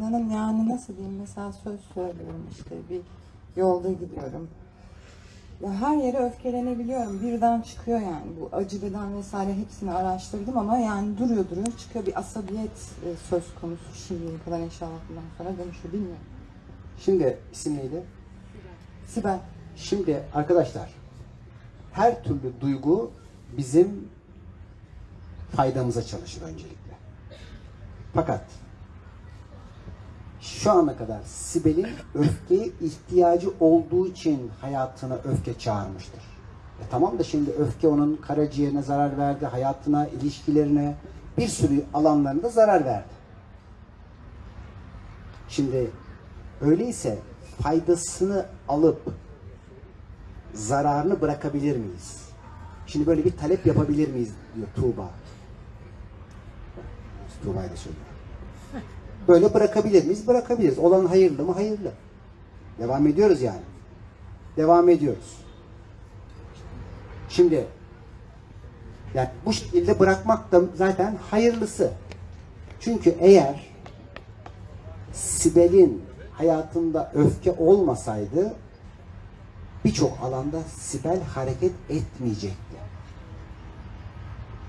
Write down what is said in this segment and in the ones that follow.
inanın yani nasıl diyeyim mesela söz söylüyorum işte bir yolda gidiyorum. Ya her yere öfkelenebiliyorum. Birden çıkıyor yani. Bu acı beden vesaire hepsini araştırdım ama yani duruyor duruyor çıkıyor bir asabiyet e, söz konusu şimdiye kadar inşallah bundan sonra dönüşü bilmiyorum. Şimdi isim neydi? Sibel. Şimdi arkadaşlar her türlü duygu bizim faydamıza çalışır öncelikle. Fakat şu ana kadar Sibel'in öfkeye ihtiyacı olduğu için hayatına öfke çağırmıştır. E tamam da şimdi öfke onun karaciğerine zarar verdi, hayatına, ilişkilerine, bir sürü alanlarında zarar verdi. Şimdi öyleyse faydasını alıp zararını bırakabilir miyiz? Şimdi böyle bir talep yapabilir miyiz diyor Tuğba. Tuğba'yı da söylüyor. Böyle bırakabilir miyiz? Bırakabiliriz. Olan hayırlı mı? Hayırlı. Devam ediyoruz yani. Devam ediyoruz. Şimdi yani bu şekilde bırakmak da zaten hayırlısı. Çünkü eğer Sibel'in hayatında öfke olmasaydı birçok alanda Sibel hareket etmeyecekti.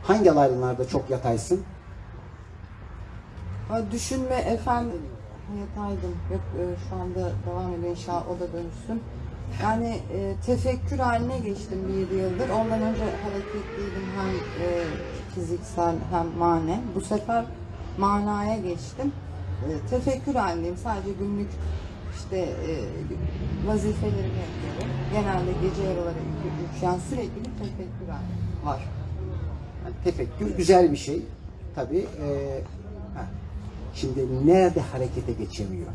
Hangi alanlarda çok yataysın? Düşünme efendim yataydım. Yok e, şu anda devam ediyor inşallah o da dönüşsün. Yani e, tefekkür haline geçtim bir yıldır. Ondan önce hareketliydim hem e, fiziksel hem manen. Bu sefer manaya geçtim. E, tefekkür halindeyim. Sadece günlük işte e, vazifelerimi yapıyorum. Genelde gece yaraları yükleyen sürekli bir tefekkür halim var. Yani tefekkür güzel bir şey. Tabii. eee, ha. Şimdi nerede harekete geçemiyor?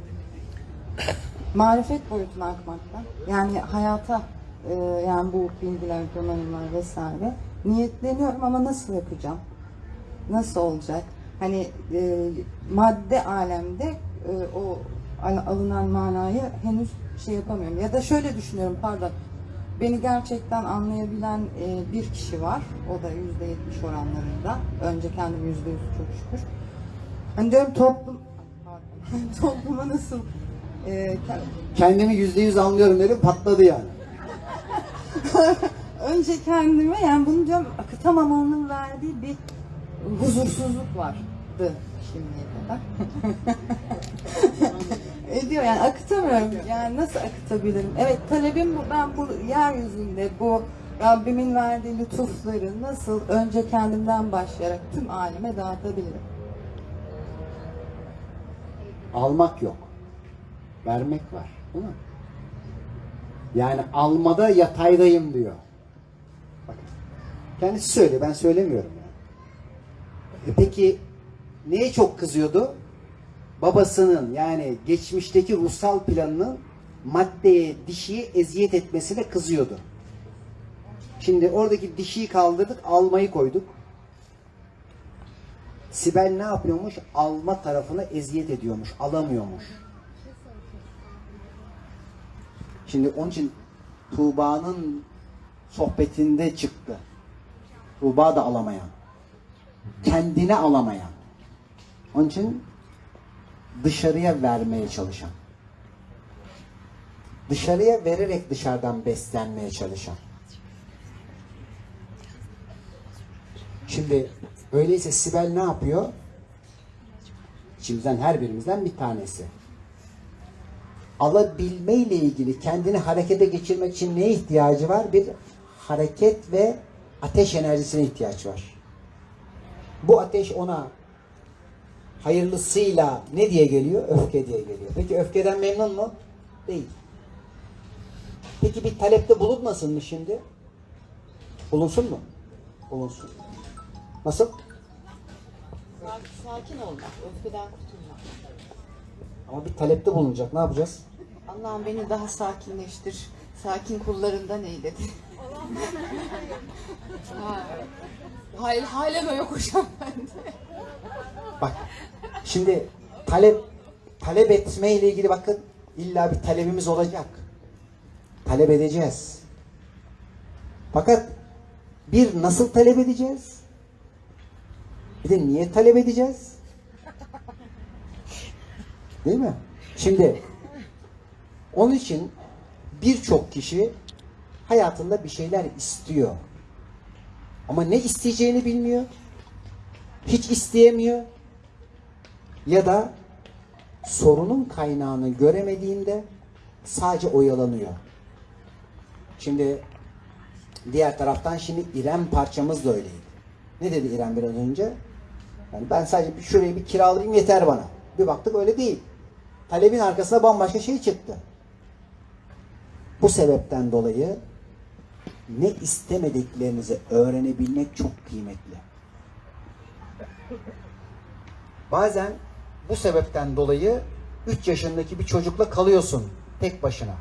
marifet boyutuna akmakta. Yani hayata e, yani bu bilgiler, donanımlar vesaire niyetleniyorum ama nasıl yapacağım? Nasıl olacak? Hani e, madde alemde e, o al- alınan manayı henüz şey yapamıyorum. Ya da şöyle düşünüyorum pardon. Beni gerçekten anlayabilen e, bir kişi var. O da yüzde yetmiş oranlarında. Önce kendim yüzde yüz çok şükür. Hani diyorum toplum topluma nasıl e, ke- Kendimi yüzde yüz anlıyorum dedim patladı yani. önce kendime yani bunu diyorum akıtamamanın verdiği bir huzursuzluk vardı şimdiye kadar. Ediyor yani akıtamıyorum. Yani nasıl akıtabilirim? Evet talebim bu. Ben bu yeryüzünde bu Rabbimin verdiği lütufları nasıl önce kendimden başlayarak tüm aleme dağıtabilirim? Almak yok. Vermek var. Değil mi? Yani almada yataydayım diyor. Bakın. Kendisi söylüyor. Ben söylemiyorum. Yani. E peki neye çok kızıyordu? Babasının yani geçmişteki ruhsal planının maddeye, dişiye eziyet etmesine kızıyordu. Şimdi oradaki dişiyi kaldırdık, almayı koyduk. Sibel ne yapıyormuş? Alma tarafına eziyet ediyormuş, alamıyormuş. Şimdi onun için Tuğba'nın sohbetinde çıktı. Tuğba da alamayan. Kendini alamayan. Onun için dışarıya vermeye çalışan. Dışarıya vererek dışarıdan beslenmeye çalışan. Şimdi öyleyse Sibel ne yapıyor? İçimizden her birimizden bir tanesi. Alabilme ile ilgili kendini harekete geçirmek için neye ihtiyacı var? Bir hareket ve ateş enerjisine ihtiyaç var. Bu ateş ona hayırlısıyla ne diye geliyor? Öfke diye geliyor. Peki öfkeden memnun mu? Değil. Peki bir talepte bulunmasın mı şimdi? Bulunsun mu? Bulunsun. Nasıl? Sakin olmak, öfkeden kurtulmak. Ama bir talepte bulunacak. Ne yapacağız? Allah'ım beni daha sakinleştir. Sakin kullarından eyledi. Ha. Hayır, halen o yok hocam bende. Bak şimdi talep talep etme ile ilgili bakın illa bir talebimiz olacak. Talep edeceğiz. Fakat bir nasıl talep edeceğiz? Bir de niye talep edeceğiz? Değil mi? Şimdi onun için birçok kişi hayatında bir şeyler istiyor. Ama ne isteyeceğini bilmiyor. Hiç isteyemiyor. Ya da sorunun kaynağını göremediğinde sadece oyalanıyor. Şimdi diğer taraftan şimdi İrem parçamız da öyleydi. Ne dedi İrem biraz önce? Yani ben sadece bir şurayı bir kiralayayım yeter bana. Bir baktık öyle değil. Talebin arkasına bambaşka şey çıktı. Bu sebepten dolayı ne istemediklerinizi öğrenebilmek çok kıymetli. Bazen bu sebepten dolayı 3 yaşındaki bir çocukla kalıyorsun tek başına.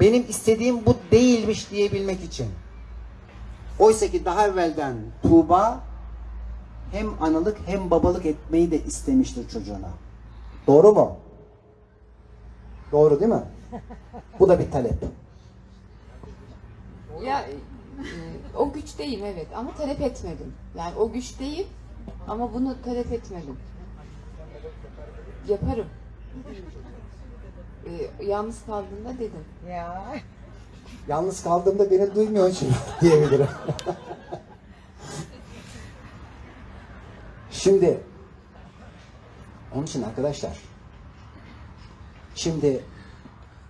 Benim istediğim bu değilmiş diyebilmek için. Oysa ki daha evvelden Tuğba hem analık hem babalık etmeyi de istemiştir çocuğuna. Doğru mu? Doğru değil mi? Bu da bir talep. Ya e, o güç değil evet ama talep etmedim. Yani o güç değil ama bunu talep etmedim. Yaparım. E, yalnız kaldığımda dedim. Ya. Yalnız kaldığımda beni duymuyor için diyebilirim. Şimdi onun için arkadaşlar şimdi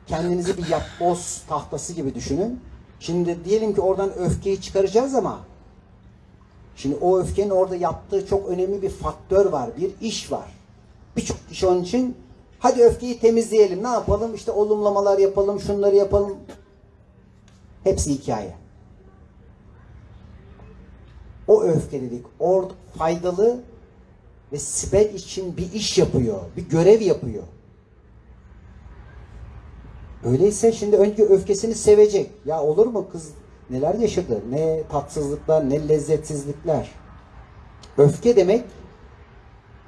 kendinizi bir yapboz tahtası gibi düşünün. Şimdi diyelim ki oradan öfkeyi çıkaracağız ama şimdi o öfkenin orada yaptığı çok önemli bir faktör var. Bir iş var. Birçok kişi onun için hadi öfkeyi temizleyelim. Ne yapalım? İşte olumlamalar yapalım, şunları yapalım. Hepsi hikaye. O öfkelilik orada faydalı ve Sibel için bir iş yapıyor, bir görev yapıyor. Öyleyse şimdi önce öfkesini sevecek. Ya olur mu kız neler yaşadı? Ne tatsızlıklar, ne lezzetsizlikler. Öfke demek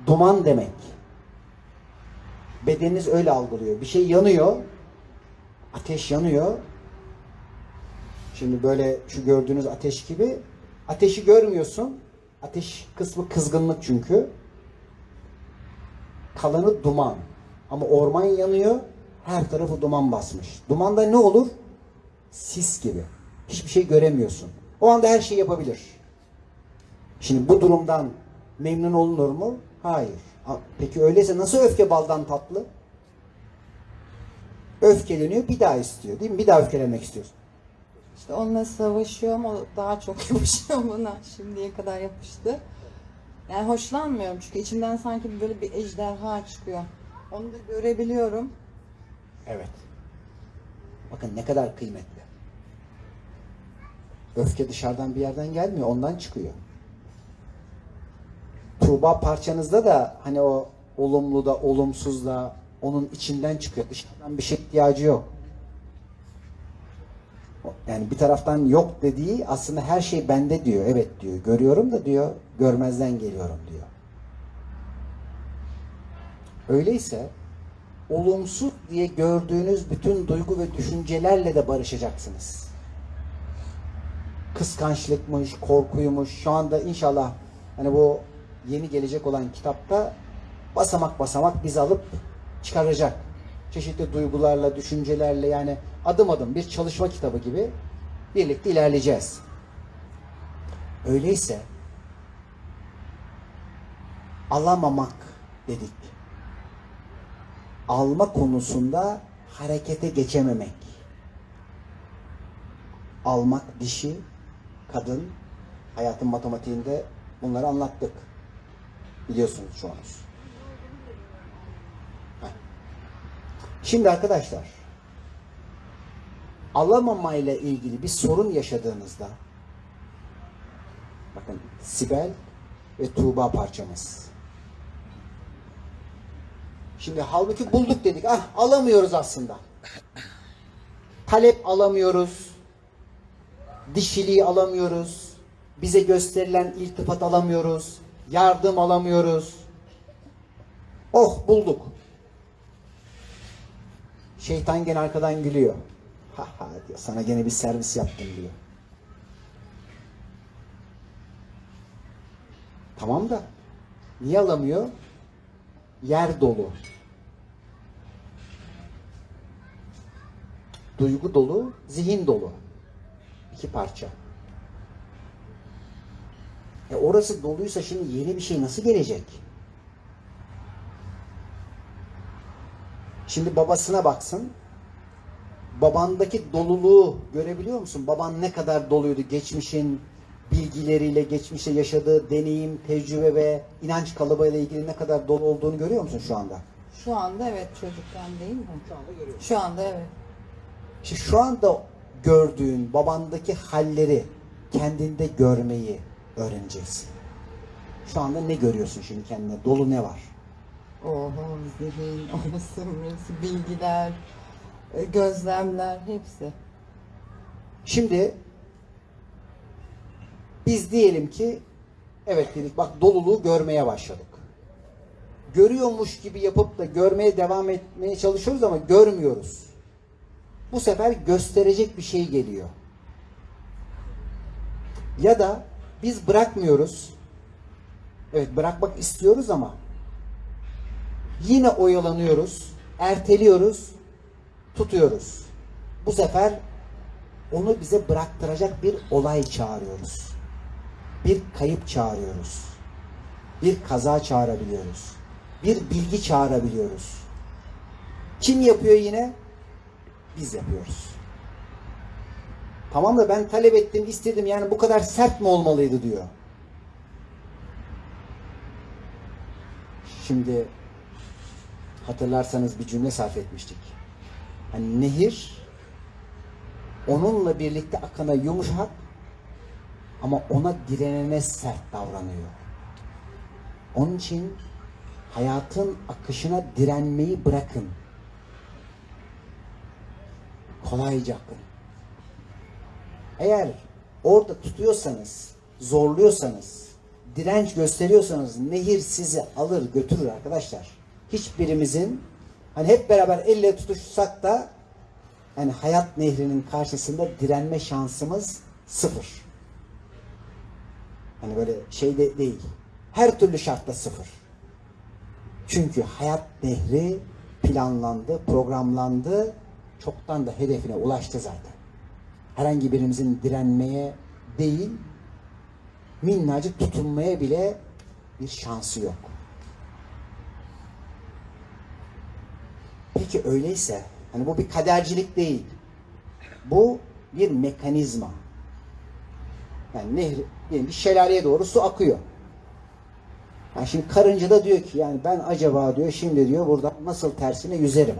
duman demek. Bedeniniz öyle algılıyor. Bir şey yanıyor. Ateş yanıyor. Şimdi böyle şu gördüğünüz ateş gibi ateşi görmüyorsun. Ateş kısmı kızgınlık çünkü. Kalanı duman. Ama orman yanıyor. Her tarafı duman basmış. Dumanda ne olur? Sis gibi. Hiçbir şey göremiyorsun. O anda her şeyi yapabilir. Şimdi bu durumdan memnun olunur mu? Hayır. Ha, Peki öyleyse nasıl öfke baldan tatlı? Öfkeleniyor bir daha istiyor değil mi? Bir daha öfkelenmek istiyorsun. İşte onunla savaşıyorum. O daha çok yapışıyor bana. Şimdiye kadar yapıştı. Yani hoşlanmıyorum çünkü içimden sanki böyle bir ejderha çıkıyor. Onu da görebiliyorum. Evet. Bakın ne kadar kıymetli. Öfke dışarıdan bir yerden gelmiyor, ondan çıkıyor. Tuğba parçanızda da hani o olumlu da olumsuz da onun içinden çıkıyor. Dışarıdan bir şey ihtiyacı yok. Yani bir taraftan yok dediği aslında her şey bende diyor. Evet diyor. Görüyorum da diyor. Görmezden geliyorum diyor. Öyleyse olumsuz diye gördüğünüz bütün duygu ve düşüncelerle de barışacaksınız. Kıskançlıkmış, korkuymuş. Şu anda inşallah hani bu yeni gelecek olan kitapta basamak basamak bizi alıp çıkaracak. Çeşitli duygularla, düşüncelerle yani adım adım bir çalışma kitabı gibi birlikte ilerleyeceğiz. Öyleyse alamamak dedik alma konusunda harekete geçememek. Almak dişi, kadın, hayatın matematiğinde bunları anlattık. Biliyorsunuz çoğunuz. Heh. Şimdi arkadaşlar, alamamayla ilgili bir sorun yaşadığınızda bakın Sibel ve Tuğba parçamız. Şimdi halbuki bulduk dedik. Ah alamıyoruz aslında. Talep alamıyoruz. Dişiliği alamıyoruz. Bize gösterilen iltifat alamıyoruz. Yardım alamıyoruz. Oh bulduk. Şeytan gene arkadan gülüyor. Ha ha diyor. Sana gene bir servis yaptım diyor. Tamam da niye alamıyor? yer dolu. Duygu dolu, zihin dolu. İki parça. E orası doluysa şimdi yeni bir şey nasıl gelecek? Şimdi babasına baksın. Babandaki doluluğu görebiliyor musun? Baban ne kadar doluydu geçmişin bilgileriyle, geçmişte yaşadığı deneyim, tecrübe ve inanç kalıbıyla ilgili ne kadar dolu olduğunu görüyor musun şu anda? Şu anda evet çocukken değil mi? Şu anda görüyorsun. Şu anda evet. İşte şu anda gördüğün babandaki halleri kendinde görmeyi öğreneceksin. Şu anda ne görüyorsun şimdi kendine? Dolu ne var? Oho, zihin, burası, bilgiler, gözlemler hepsi. Şimdi biz diyelim ki evet dedik bak doluluğu görmeye başladık. Görüyormuş gibi yapıp da görmeye devam etmeye çalışıyoruz ama görmüyoruz. Bu sefer gösterecek bir şey geliyor. Ya da biz bırakmıyoruz. Evet bırakmak istiyoruz ama yine oyalanıyoruz, erteliyoruz, tutuyoruz. Bu sefer onu bize bıraktıracak bir olay çağırıyoruz. Bir kayıp çağırıyoruz. Bir kaza çağırabiliyoruz. Bir bilgi çağırabiliyoruz. Kim yapıyor yine? Biz yapıyoruz. Tamam da ben talep ettim, istedim. Yani bu kadar sert mi olmalıydı diyor. Şimdi hatırlarsanız bir cümle sarf etmiştik. Hani nehir onunla birlikte akana yumuşak ama ona direnene sert davranıyor. Onun için hayatın akışına direnmeyi bırakın. Kolayca akın. Eğer orada tutuyorsanız, zorluyorsanız, direnç gösteriyorsanız nehir sizi alır götürür arkadaşlar. Hiçbirimizin hani hep beraber elle tutuşsak da yani hayat nehrinin karşısında direnme şansımız sıfır. Hani böyle şey de değil. Her türlü şartta sıfır. Çünkü hayat nehri planlandı, programlandı, çoktan da hedefine ulaştı zaten. Herhangi birimizin direnmeye değil, minnacık tutunmaya bile bir şansı yok. Peki öyleyse, hani bu bir kadercilik değil. Bu bir mekanizma. Yani nehir, diyelim bir şelaleye doğru su akıyor. Yani şimdi karınca da diyor ki yani ben acaba diyor şimdi diyor burada nasıl tersine yüzerim.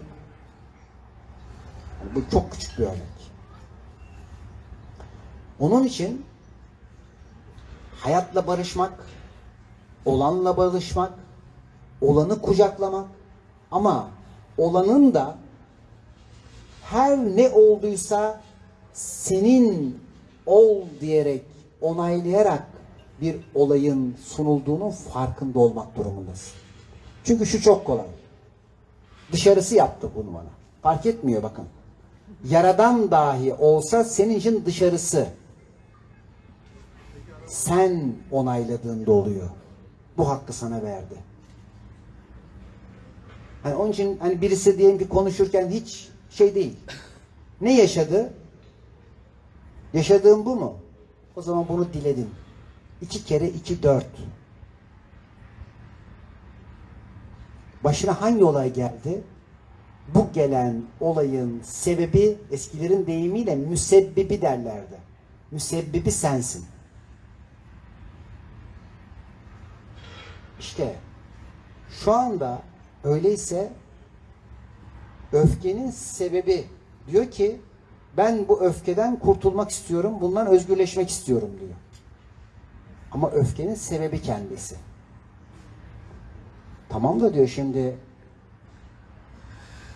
Yani bu çok küçük bir örnek. Onun için hayatla barışmak, olanla barışmak, olanı kucaklamak ama olanın da her ne olduysa senin ol diyerek onaylayarak bir olayın sunulduğunun farkında olmak durumundasın. Çünkü şu çok kolay. Dışarısı yaptı bunu bana. Fark etmiyor bakın. Yaradan dahi olsa senin için dışarısı. Sen onayladığında oluyor. Bu hakkı sana verdi. Hani onun için hani birisi diyelim ki konuşurken hiç şey değil. Ne yaşadı? Yaşadığım bu mu? O zaman bunu diledim. İki kere iki dört. Başına hangi olay geldi? Bu gelen olayın sebebi eskilerin deyimiyle müsebbibi derlerdi. Müsebbibi sensin. İşte şu anda öyleyse öfkenin sebebi diyor ki ben bu öfkeden kurtulmak istiyorum, bundan özgürleşmek istiyorum diyor. Ama öfkenin sebebi kendisi. Tamam da diyor şimdi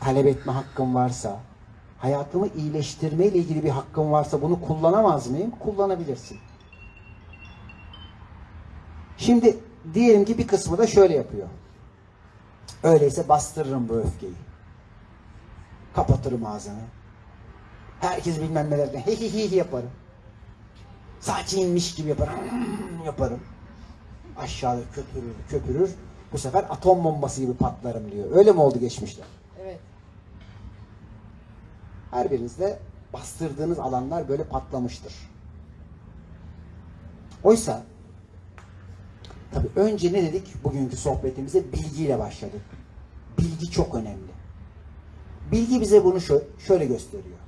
talep etme hakkım varsa, hayatımı iyileştirme ile ilgili bir hakkım varsa bunu kullanamaz mıyım? Kullanabilirsin. Şimdi diyelim ki bir kısmı da şöyle yapıyor. Öyleyse bastırırım bu öfkeyi. Kapatırım ağzını. Herkes bilmem nelerden hi hi hi yaparım. Saçı inmiş gibi yaparım. yaparım. Aşağıda köpürür köpürür. Bu sefer atom bombası gibi patlarım diyor. Öyle mi oldu geçmişte? Evet. Her birinizde bastırdığınız alanlar böyle patlamıştır. Oysa tabii önce ne dedik? Bugünkü sohbetimize bilgiyle başladık. Bilgi çok önemli. Bilgi bize bunu şö- şöyle gösteriyor.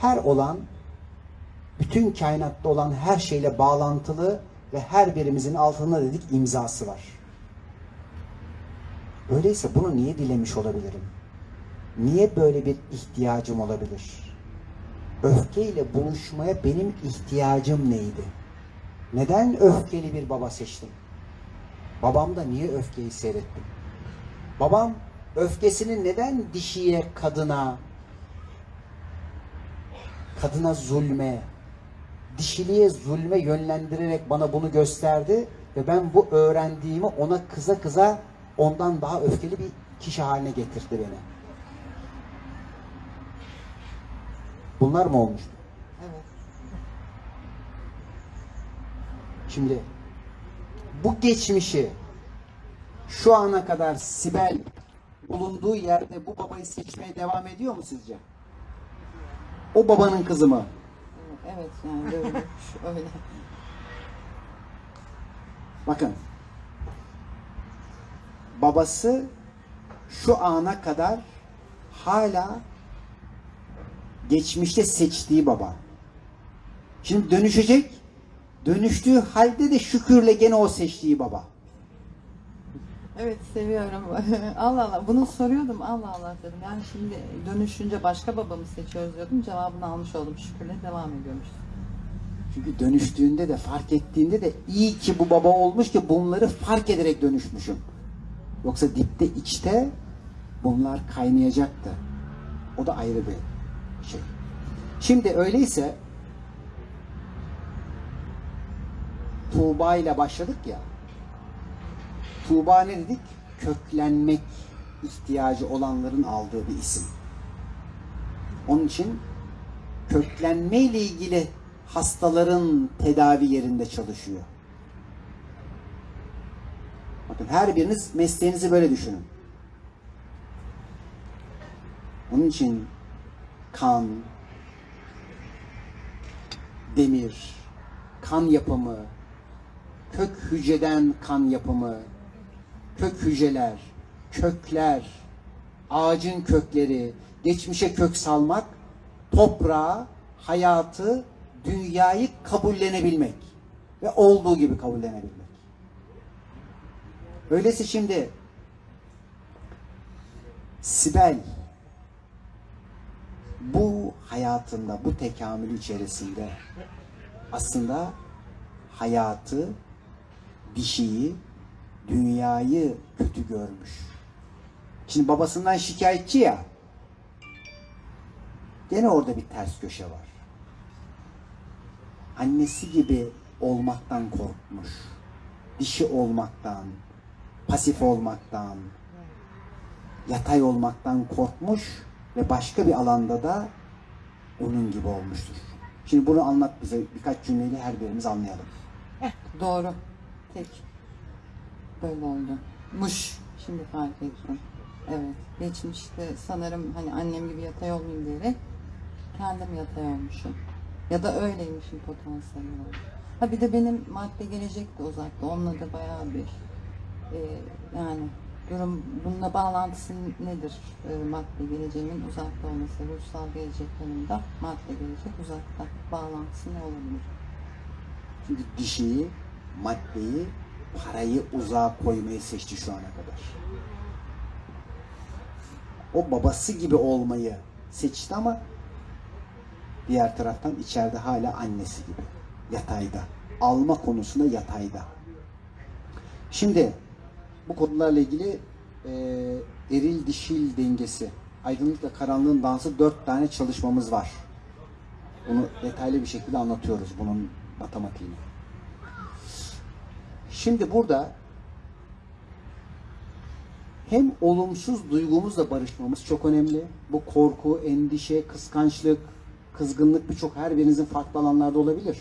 Her olan bütün kainatta olan her şeyle bağlantılı ve her birimizin altında dedik imzası var. Öyleyse bunu niye dilemiş olabilirim? Niye böyle bir ihtiyacım olabilir? Öfkeyle buluşmaya benim ihtiyacım neydi? Neden öfkeli bir baba seçtim? Babamda niye öfkeyi seyrettim? Babam öfkesini neden dişiye, kadına, kadına zulme, dişiliğe zulme yönlendirerek bana bunu gösterdi ve ben bu öğrendiğimi ona kıza kıza ondan daha öfkeli bir kişi haline getirdi beni. Bunlar mı olmuştu? Şimdi bu geçmişi şu ana kadar Sibel bulunduğu yerde bu babayı seçmeye devam ediyor mu sizce? O babanın kızı mı? Evet yani öyle. öyle. Bakın. Babası şu ana kadar hala geçmişte seçtiği baba. Şimdi dönüşecek. Dönüştüğü halde de şükürle gene o seçtiği baba. Evet seviyorum. Allah Allah. Bunu soruyordum. Allah Allah dedim. Yani şimdi dönüşünce başka babamı seçiyoruz diyordum. Cevabını almış oldum. Şükürle devam ediyormuş. Çünkü dönüştüğünde de fark ettiğinde de iyi ki bu baba olmuş ki bunları fark ederek dönüşmüşüm. Yoksa dipte içte bunlar kaynayacaktı. O da ayrı bir şey. Şimdi öyleyse Tuğba ile başladık ya. Tuğba ne dedik? Köklenmek ihtiyacı olanların aldığı bir isim. Onun için köklenme ile ilgili hastaların tedavi yerinde çalışıyor. Bakın her biriniz mesleğinizi böyle düşünün. Onun için kan, demir, kan yapımı, kök hücreden kan yapımı, kök hücreler, kökler, ağacın kökleri, geçmişe kök salmak, toprağı, hayatı, dünyayı kabullenebilmek ve olduğu gibi kabullenebilmek. Öyleyse şimdi Sibel bu hayatında, bu tekamül içerisinde aslında hayatı, dişiyi, dünyayı kötü görmüş. Şimdi babasından şikayetçi ya. Gene orada bir ters köşe var. Annesi gibi olmaktan korkmuş. Dişi olmaktan, pasif olmaktan, yatay olmaktan korkmuş ve başka bir alanda da onun gibi olmuştur. Şimdi bunu anlat bize birkaç cümleyle her birimiz anlayalım. Doğru. Tek. Böyle oldu. Muş. Şimdi fark ettim. Evet. Geçmişte sanırım hani annem gibi yatay olmayayım diyerek kendim yatay olmuşum. Ya da öyleymişim potansiyel olarak. Ha bir de benim madde gelecek de uzakta. Onunla da bayağı bir e, yani durum bununla bağlantısı nedir? E, madde geleceğimin uzakta olması, ruhsal gelecek yanında madde gelecek uzakta. Bağlantısı ne olabilir? Çünkü dişiyi, maddeyi, parayı uzağa koymayı seçti şu ana kadar. O babası gibi olmayı seçti ama diğer taraftan içeride hala annesi gibi. Yatayda. Alma konusunda yatayda. Şimdi bu konularla ilgili e, eril dişil dengesi, aydınlıkla karanlığın dansı dört tane çalışmamız var. Bunu detaylı bir şekilde anlatıyoruz bunun matematiğini. Şimdi burada hem olumsuz duygumuzla barışmamız çok önemli. Bu korku, endişe, kıskançlık, kızgınlık birçok her birinizin farklı alanlarda olabilir.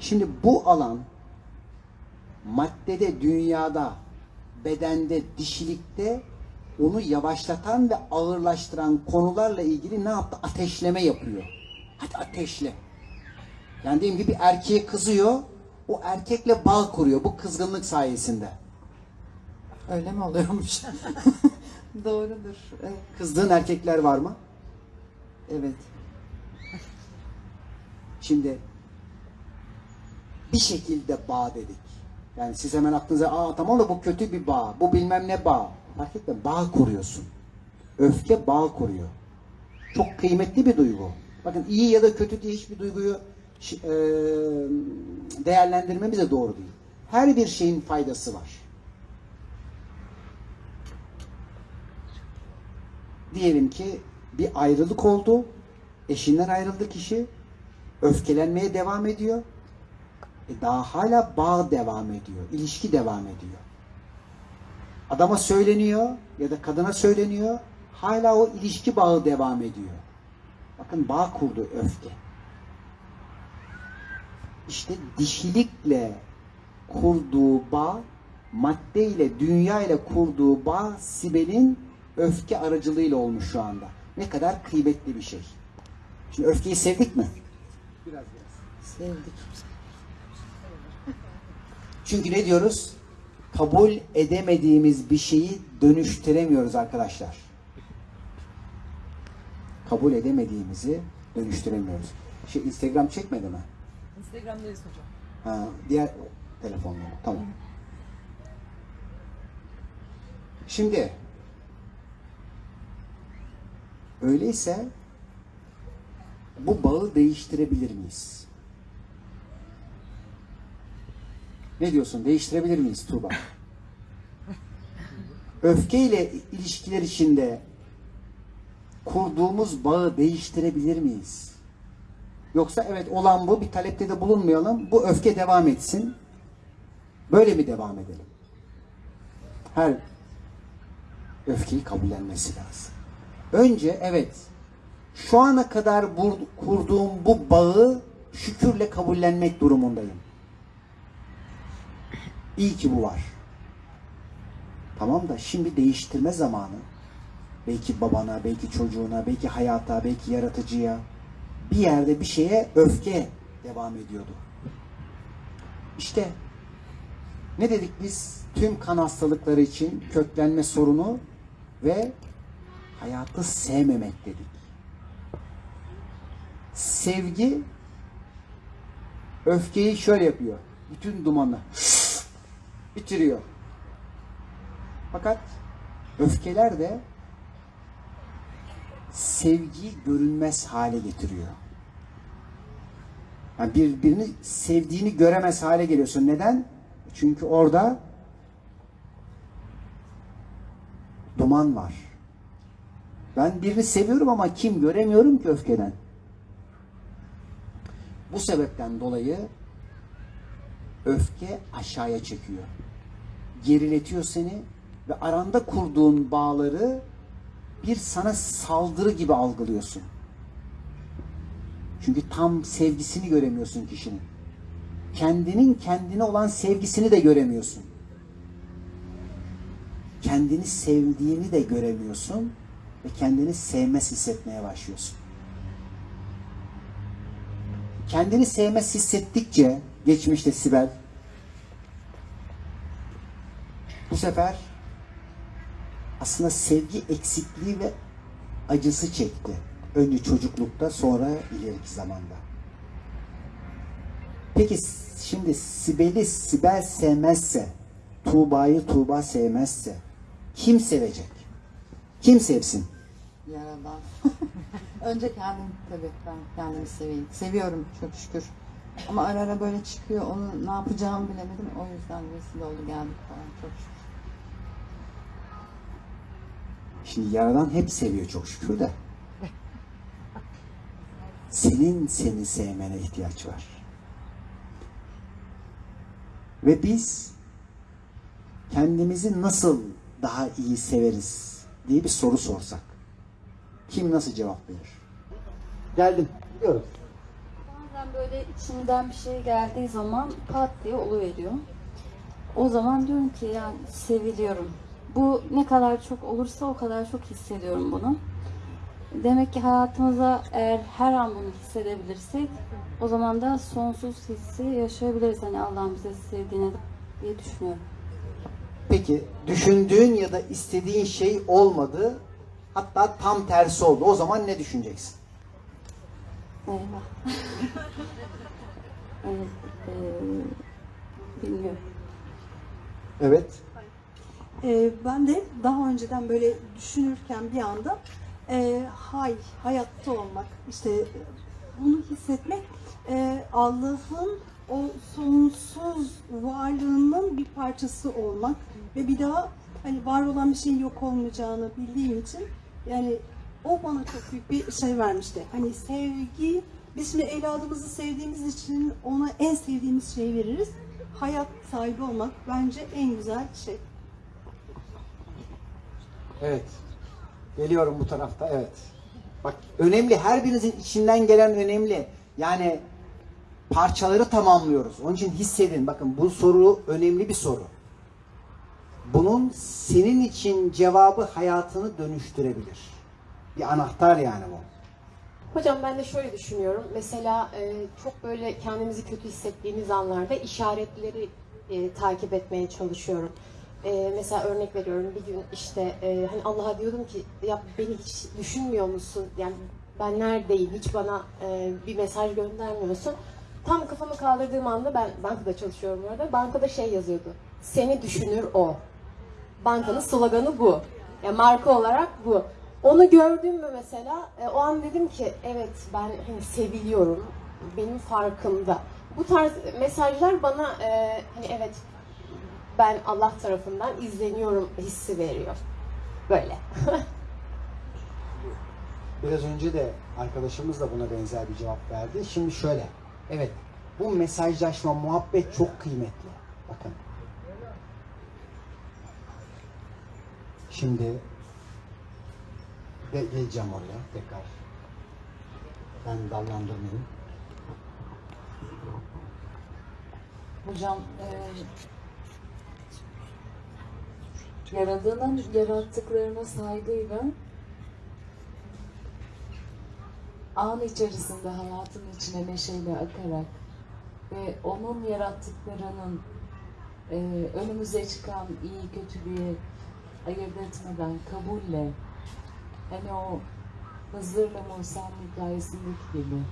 Şimdi bu alan maddede, dünyada, bedende, dişilikte onu yavaşlatan ve ağırlaştıran konularla ilgili ne yaptı? Ateşleme yapıyor. Hadi ateşle. Yani diyelim ki bir erkeğe kızıyor, o erkekle bağ kuruyor bu kızgınlık sayesinde. Öyle mi oluyormuş? Doğrudur. Evet. Kızdığın erkekler var mı? evet. Şimdi bir şekilde bağ dedik. Yani siz hemen aklınıza aa tamam da bu kötü bir bağ, bu bilmem ne bağ. Fark etme bağ kuruyorsun. Öfke bağ kuruyor. Çok kıymetli bir duygu. Bakın iyi ya da kötü diye hiçbir duyguyu değerlendirmemiz de doğru değil. Her bir şeyin faydası var. Diyelim ki bir ayrılık oldu. Eşinden ayrıldı kişi. Öfkelenmeye devam ediyor. E daha hala bağ devam ediyor. ilişki devam ediyor. Adama söyleniyor ya da kadına söyleniyor. Hala o ilişki bağı devam ediyor. Bakın bağ kurdu öfke. İşte dişilikle kurduğu bağ, madde ile, dünya ile kurduğu bağ Sibel'in öfke aracılığıyla olmuş şu anda. Ne kadar kıymetli bir şey. Şimdi öfkeyi sevdik mi? Biraz biraz. Sevdik. Çünkü ne diyoruz? Kabul edemediğimiz bir şeyi dönüştüremiyoruz arkadaşlar. Kabul edemediğimizi dönüştüremiyoruz. Şey Instagram çekmedi mi? Instagram'dayız hocam. Ha, diğer telefonla. Tamam. Şimdi öyleyse bu bağı değiştirebilir miyiz? Ne diyorsun? Değiştirebilir miyiz Tuğba? Öfkeyle ilişkiler içinde kurduğumuz bağı değiştirebilir miyiz? Yoksa evet olan bu bir talepte de bulunmayalım. Bu öfke devam etsin. Böyle mi devam edelim? Her öfkeyi kabullenmesi lazım. Önce evet şu ana kadar kurduğum bu bağı şükürle kabullenmek durumundayım. İyi ki bu var. Tamam da şimdi değiştirme zamanı. Belki babana, belki çocuğuna, belki hayata, belki yaratıcıya bir yerde bir şeye öfke devam ediyordu. İşte ne dedik biz? Tüm kan hastalıkları için köklenme sorunu ve hayatı sevmemek dedik. Sevgi öfkeyi şöyle yapıyor. Bütün dumanı bitiriyor. Fakat öfkeler de sevgiyi görünmez hale getiriyor. Yani birbirini sevdiğini göremez hale geliyorsun. Neden? Çünkü orada duman var. Ben birini seviyorum ama kim göremiyorum ki öfkeden. Bu sebepten dolayı öfke aşağıya çekiyor. Geriletiyor seni ve aranda kurduğun bağları bir sana saldırı gibi algılıyorsun. Çünkü tam sevgisini göremiyorsun kişinin. Kendinin kendine olan sevgisini de göremiyorsun. Kendini sevdiğini de göremiyorsun ve kendini sevmez hissetmeye başlıyorsun. Kendini sevmez hissettikçe geçmişte Sibel bu sefer aslında sevgi eksikliği ve acısı çekti. Önce çocuklukta sonra ileriki zamanda. Peki şimdi Sibel'i Sibel sevmezse, Tuğba'yı Tuğba sevmezse kim sevecek? Kim sevsin? Yaradan. Önce kendim tabii ben kendimi seveyim. Seviyorum çok şükür. Ama ara ara böyle çıkıyor. Onu ne yapacağımı bilemedim. O yüzden vesile oldu geldik falan çok şükür. Şimdi Yaradan hep seviyor çok şükür de. Senin seni sevmene ihtiyaç var. Ve biz kendimizi nasıl daha iyi severiz diye bir soru sorsak. Kim nasıl cevap verir? Geldim. Gidiyoruz. Bazen böyle içimden bir şey geldiği zaman pat diye oluveriyor. o zaman diyorum ki yani seviliyorum. Bu ne kadar çok olursa o kadar çok hissediyorum bunu. Demek ki hayatımıza eğer her an bunu hissedebilirsek o zaman da sonsuz hissi yaşayabiliriz. Hani Allah'ın bize sevdiğini diye düşünüyorum. Peki düşündüğün ya da istediğin şey olmadı. Hatta tam tersi oldu. O zaman ne düşüneceksin? Eyvah. evet, eee, bilmiyorum. Evet. Ee, ben de daha önceden böyle düşünürken bir anda e, hay, hayatta olmak, işte bunu hissetmek e, Allah'ın o sonsuz varlığının bir parçası olmak ve bir daha hani var olan bir şeyin yok olmayacağını bildiğim için yani o bana çok büyük bir şey vermişti. Hani sevgi, biz şimdi evladımızı sevdiğimiz için ona en sevdiğimiz şeyi veririz. Hayat sahibi olmak bence en güzel şey. Evet. Geliyorum bu tarafta. Evet. Bak önemli. Her birinizin içinden gelen önemli. Yani parçaları tamamlıyoruz. Onun için hissedin. Bakın bu soru önemli bir soru. Bunun senin için cevabı hayatını dönüştürebilir. Bir anahtar yani bu. Hocam ben de şöyle düşünüyorum. Mesela e, çok böyle kendimizi kötü hissettiğimiz anlarda işaretleri e, takip etmeye çalışıyorum. E, mesela örnek veriyorum bir gün işte e, hani Allah'a diyordum ki ya beni hiç düşünmüyor musun? Yani ben neredeyim? Hiç bana e, bir mesaj göndermiyorsun. Tam kafamı kaldırdığım anda ben bankada çalışıyorum bu arada. Bankada şey yazıyordu. Seni düşünür o. Bankanın sloganı bu. Yani marka olarak bu. Onu gördüm mü mesela e, o an dedim ki evet ben hani seviliyorum. Benim farkımda. Bu tarz mesajlar bana e, hani evet ben Allah tarafından izleniyorum hissi veriyor. Böyle. Biraz önce de arkadaşımız da buna benzer bir cevap verdi. Şimdi şöyle. Evet. Bu mesajlaşma, muhabbet çok kıymetli. Bakın. Şimdi de geleceğim oraya tekrar. Ben dallandırmayayım. Hocam e, Yaradan'ın yarattıklarına saygıyla an içerisinde hayatın içine neşeyle akarak ve onun yarattıklarının e, önümüze çıkan iyi kötülüğü ayırt etmeden kabulle hani o Hızır'la Musa'nın hikayesindeki gibi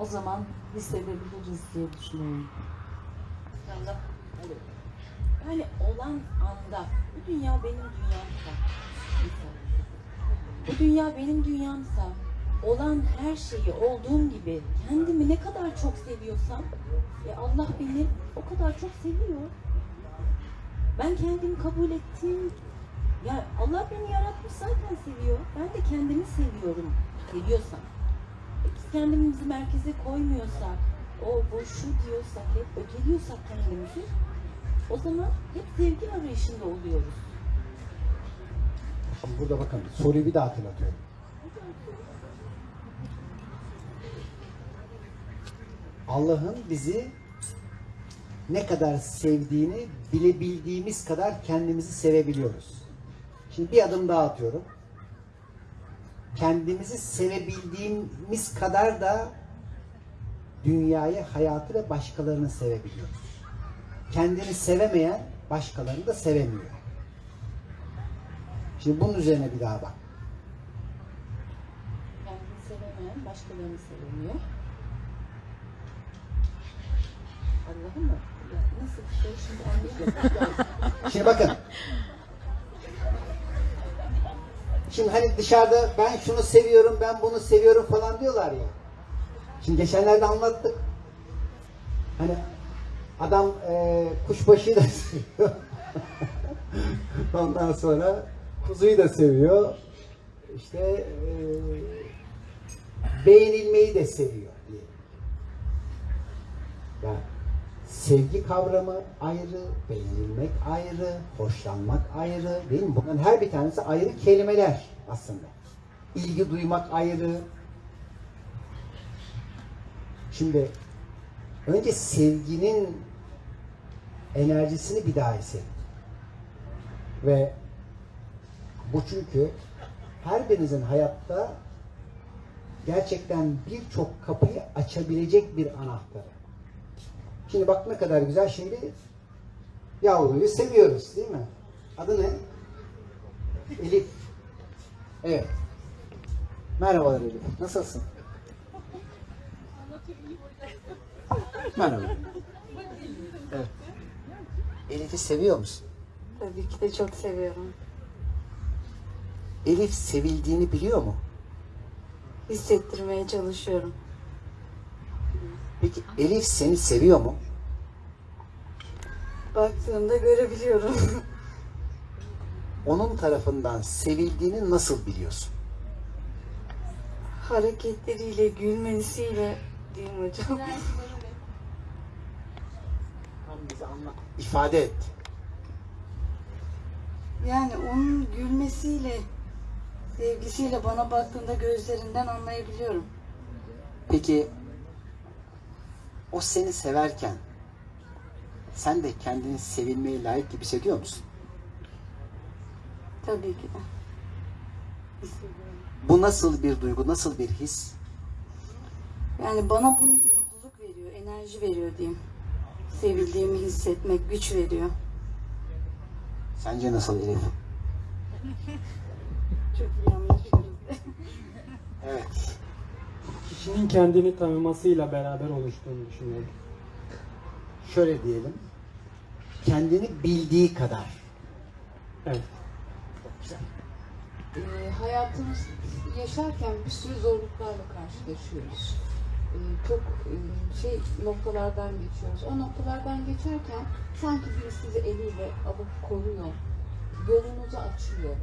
o zaman hissedebiliriz diye düşünüyorum. Yani olan anda bu dünya benim dünyamsa bu dünya benim dünyamsa olan her şeyi olduğum gibi kendimi ne kadar çok seviyorsam e Allah beni o kadar çok seviyor. Ben kendimi kabul ettiğim ya Allah beni yaratmış zaten seviyor. Ben de kendimi seviyorum. Seviyorsam. E biz kendimizi merkeze koymuyorsak, o bu şu diyorsak, hep öteliyorsak kendimizi o zaman hep sevgi arayışında oluyoruz. Şimdi burada bakın soruyu bir daha hatırlatıyorum. Allah'ın bizi ne kadar sevdiğini bilebildiğimiz kadar kendimizi sevebiliyoruz. Şimdi bir adım daha atıyorum. Kendimizi sevebildiğimiz kadar da dünyayı, hayatı ve başkalarını sevebiliyoruz. Kendini sevemeyen başkalarını da sevemiyor. Şimdi bunun üzerine bir daha bak. Kendini sevemeyen başkalarını sevemiyor. Allah'ım mı? Ya nasıl bir şey şimdi. Şimdi bakın. Şimdi hani dışarıda ben şunu seviyorum, ben bunu seviyorum falan diyorlar ya. Şimdi geçenlerde anlattık. Hani adam e, kuşbaşıyı da seviyor. Ondan sonra kuzuyu da seviyor. İşte e, beğenilmeyi de seviyor diye. Yani sevgi kavramı ayrı, beğenilmek ayrı, hoşlanmak ayrı değil mi? Bunların her bir tanesi ayrı kelimeler aslında. İlgi duymak ayrı. Şimdi önce sevginin enerjisini bir daha hissedin. Ve bu çünkü her birinizin hayatta gerçekten birçok kapıyı açabilecek bir anahtarı. Şimdi bak ne kadar güzel şimdi yavruyu seviyoruz değil mi? Adı ne? Elif. Evet. Merhabalar Elif. Nasılsın? Merhaba. Evet. Elif'i seviyor musun? Tabii ki de çok seviyorum. Elif sevildiğini biliyor mu? Hissettirmeye çalışıyorum. Peki Elif seni seviyor mu? Baktığımda görebiliyorum. Onun tarafından sevildiğini nasıl biliyorsun? Hareketleriyle, gülmesiyle diyeyim hocam. Bize anlat. İfade et. Yani onun gülmesiyle, sevgisiyle bana baktığında gözlerinden anlayabiliyorum. Peki o seni severken sen de kendini sevilmeye layık gibi hissediyor musun? Tabii ki de. Bu nasıl bir duygu, nasıl bir his? Yani bana bu mutluluk veriyor, enerji veriyor diyeyim. Sevildiğimi hissetmek güç veriyor. Sence nasıl Elif? Çok iyi anlaşıyoruz. Evet. Kişinin kendini tanımasıyla beraber oluştuğunu düşünüyorum. Şöyle diyelim. Kendini bildiği kadar. Evet. Ee, hayatımız yaşarken bir sürü zorluklarla karşılaşıyoruz. Ee, çok e, şey noktalardan geçiyoruz. O noktalardan geçerken sanki biri sizi eliyle alıp koruyor. Yolunuzu açıyor.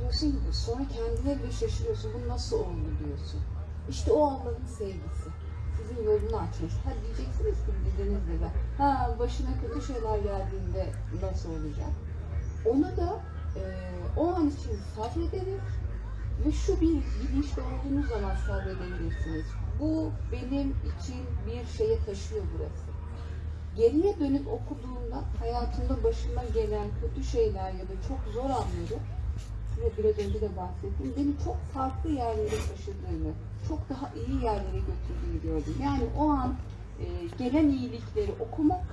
Diyorsun ki sonra kendine bile şaşırıyorsun. Bu nasıl oldu diyorsun. İşte o Allah'ın sevgisi. Sizin yolunu açmış. Ha diyeceksiniz ki dilinizle de. Ha başına kötü şeyler geldiğinde nasıl olacak? Onu da e, o an için sabrederek ve şu bir bilinçli olduğunuz zaman sabredebilirsiniz. Bu benim için bir şeye taşıyor burası. Geriye dönüp okuduğumda hayatımda başıma gelen kötü şeyler ya da çok zor anları size biraz önce de bahsettim. Beni çok farklı yerlere taşıdığını, çok daha iyi yerlere götürdüğünü gördüm. Yani o an e, gelen iyilikleri okumak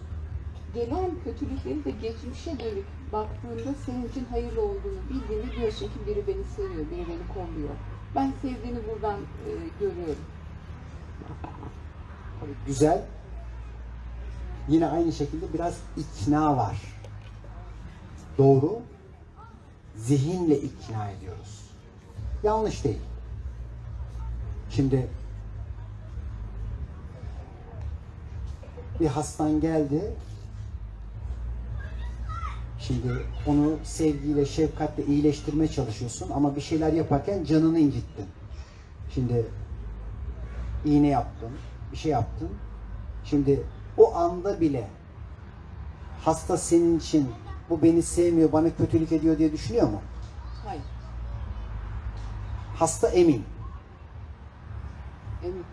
gelen kötülükleri de geçmişe dönük baktığında senin için hayırlı olduğunu bildiğinde diyorsun ki biri beni seviyor, biri beni kolluyor. Ben sevdiğini buradan e, görüyorum. Güzel. Yine aynı şekilde biraz ikna var. Doğru. Zihinle ikna ediyoruz. Yanlış değil. Şimdi bir hastan geldi. Şimdi onu sevgiyle, şefkatle iyileştirmeye çalışıyorsun ama bir şeyler yaparken canını incittin. Şimdi iğne yaptın, bir şey yaptın. Şimdi o anda bile hasta senin için bu beni sevmiyor, bana kötülük ediyor diye düşünüyor mu? Hayır, Hasta emin. emin.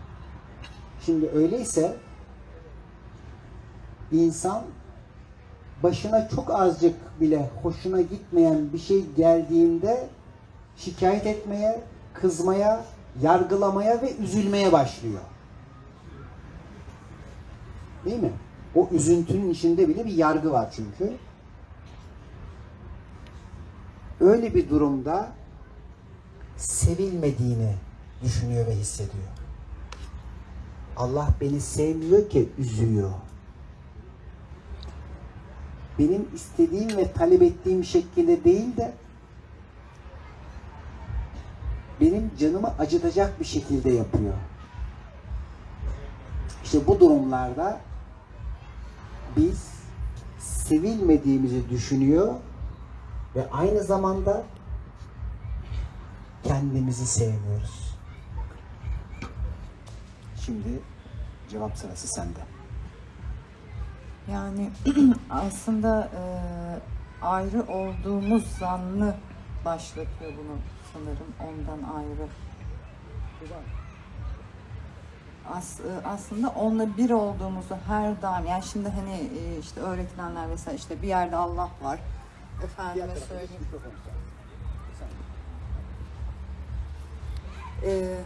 Şimdi öyleyse insan başına çok azıcık bile hoşuna gitmeyen bir şey geldiğinde şikayet etmeye, kızmaya, yargılamaya ve üzülmeye başlıyor. Değil mi? O üzüntünün içinde bile bir yargı var çünkü. Öyle bir durumda sevilmediğini düşünüyor ve hissediyor. Allah beni sevmiyor ki üzüyor. Benim istediğim ve talep ettiğim şekilde değil de benim canımı acıtacak bir şekilde yapıyor. İşte bu durumlarda biz sevilmediğimizi düşünüyor ve aynı zamanda kendimizi sevmiyoruz. Şimdi cevap sırası sende. Yani aslında e, ayrı olduğumuz zannı başlatıyor bunu sanırım ondan ayrı. as, e, aslında onunla bir olduğumuzu her daim yani şimdi hani e, işte öğretilenler vesaire işte bir yerde Allah var. Efendime söyleyeyim. Ee,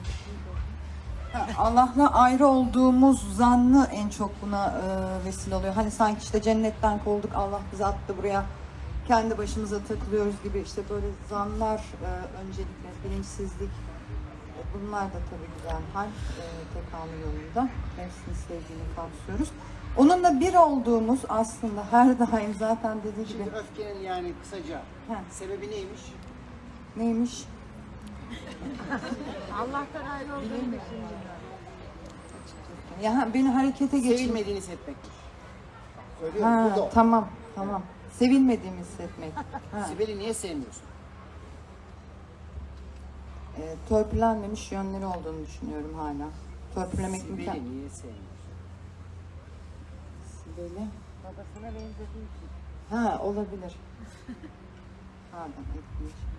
ha, Allah'la ayrı olduğumuz zannı en çok buna e, vesile oluyor. Hani sanki işte cennetten kovulduk, Allah bizi attı buraya, kendi başımıza takılıyoruz gibi işte böyle zanlar e, öncelikle, bilinçsizlik. E, Bunlar da tabii güzel hal e, tekamül yolunda. Nefsini sevdiğini kapsıyoruz. Onunla bir olduğumuz aslında her daim zaten dediği gibi Şimdi öfkenin yani kısaca Heh. sebebi neymiş? neymiş? Ya ha, beni harekete geçirmek. Sevilmediğini hissetmekmiş. Söylüyorum Ha, tamam, tamam. Sevilmediğimi hissetmek. Ha. Sibel'i niye sevmiyorsun? E, törpülenmemiş yönleri olduğunu düşünüyorum hala. Törpülemek imkan... Sibel'i niye sevmiyorsun? Sibel'i. Babasına benzediği için. Ha, olabilir. Pardon, etkileşim.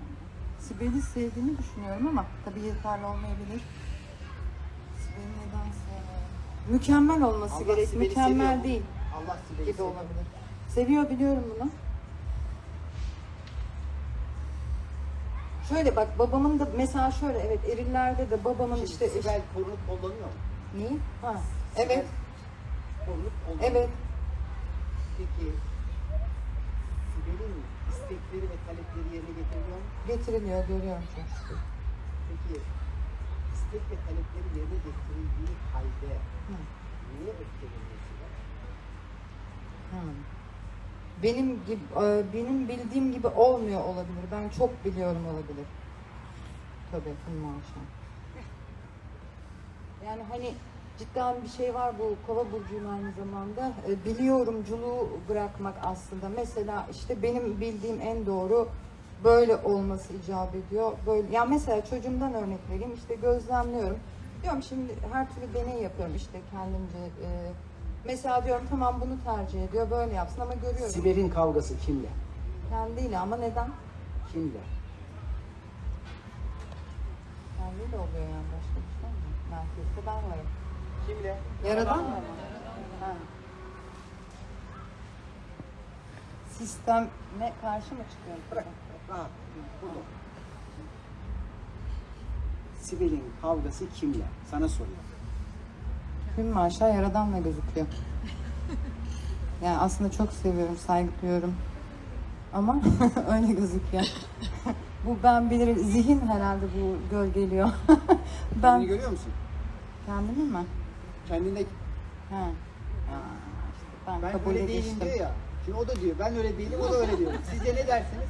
Sibel'i sevdiğimi düşünüyorum ama tabii yeterli olmayabilir. Sibel'i neden sevmiyorum? Mükemmel olması Allah gerek. Sibel'i Mükemmel seviyor mu? değil Allah Sibel'i gibi seviyor. olabilir. Seviyor biliyorum bunu. Şöyle bak babamın da mesela şöyle evet erillerde de babamın Şimdi işte Sibel korunup kullanıyor mu? Neyi? Ha. Sibel Evet, Korunup kullanıyor. evet. Peki Sibel'in istekleri ve talepleri yerine getiriliyor mu? Getiriliyor, görüyorum çok şükür. Peki istek ve talepleri yerine getirildiği halde Hı. niye öfkeleniyor Sibel? Benim gibi, e, benim bildiğim gibi olmuyor olabilir. Ben çok biliyorum olabilir. Tabii, maşallah. Yani hani cidden bir şey var bu kova burcuyum aynı zamanda. E, biliyorumculuğu bırakmak aslında. Mesela işte benim bildiğim en doğru böyle olması icap ediyor. Böyle ya mesela çocuğumdan örnek vereyim. işte gözlemliyorum. Diyorum şimdi her türlü deney yapıyorum işte kendimce. e, mesela diyorum tamam bunu tercih ediyor böyle yapsın ama görüyorum Sibel'in kavgası kimle? kendiyle ama neden? Kimle? Kendiyle oluyor yani başka bir şey mi? Merkezde ben varım. Kimle? Yaradan mı? Ha. Sisteme karşı mı çıkıyorum? Bırak. Burada. Sibel'in kavgası kimle? Sana soruyorum. Gün aşağı yaradanla gözüküyor. Yani aslında çok seviyorum, saygı duyuyorum. Ama öyle gözüküyor. bu ben bilir, zihin herhalde bu gölgeliyor. Kendini ben görüyor musun? kendimi mi? Kendinde Ha. Ya işte ben, ben kabule öyle değilim diyor ya. Şimdi o da diyor ben öyle değilim o da öyle diyor. Sizce ne dersiniz?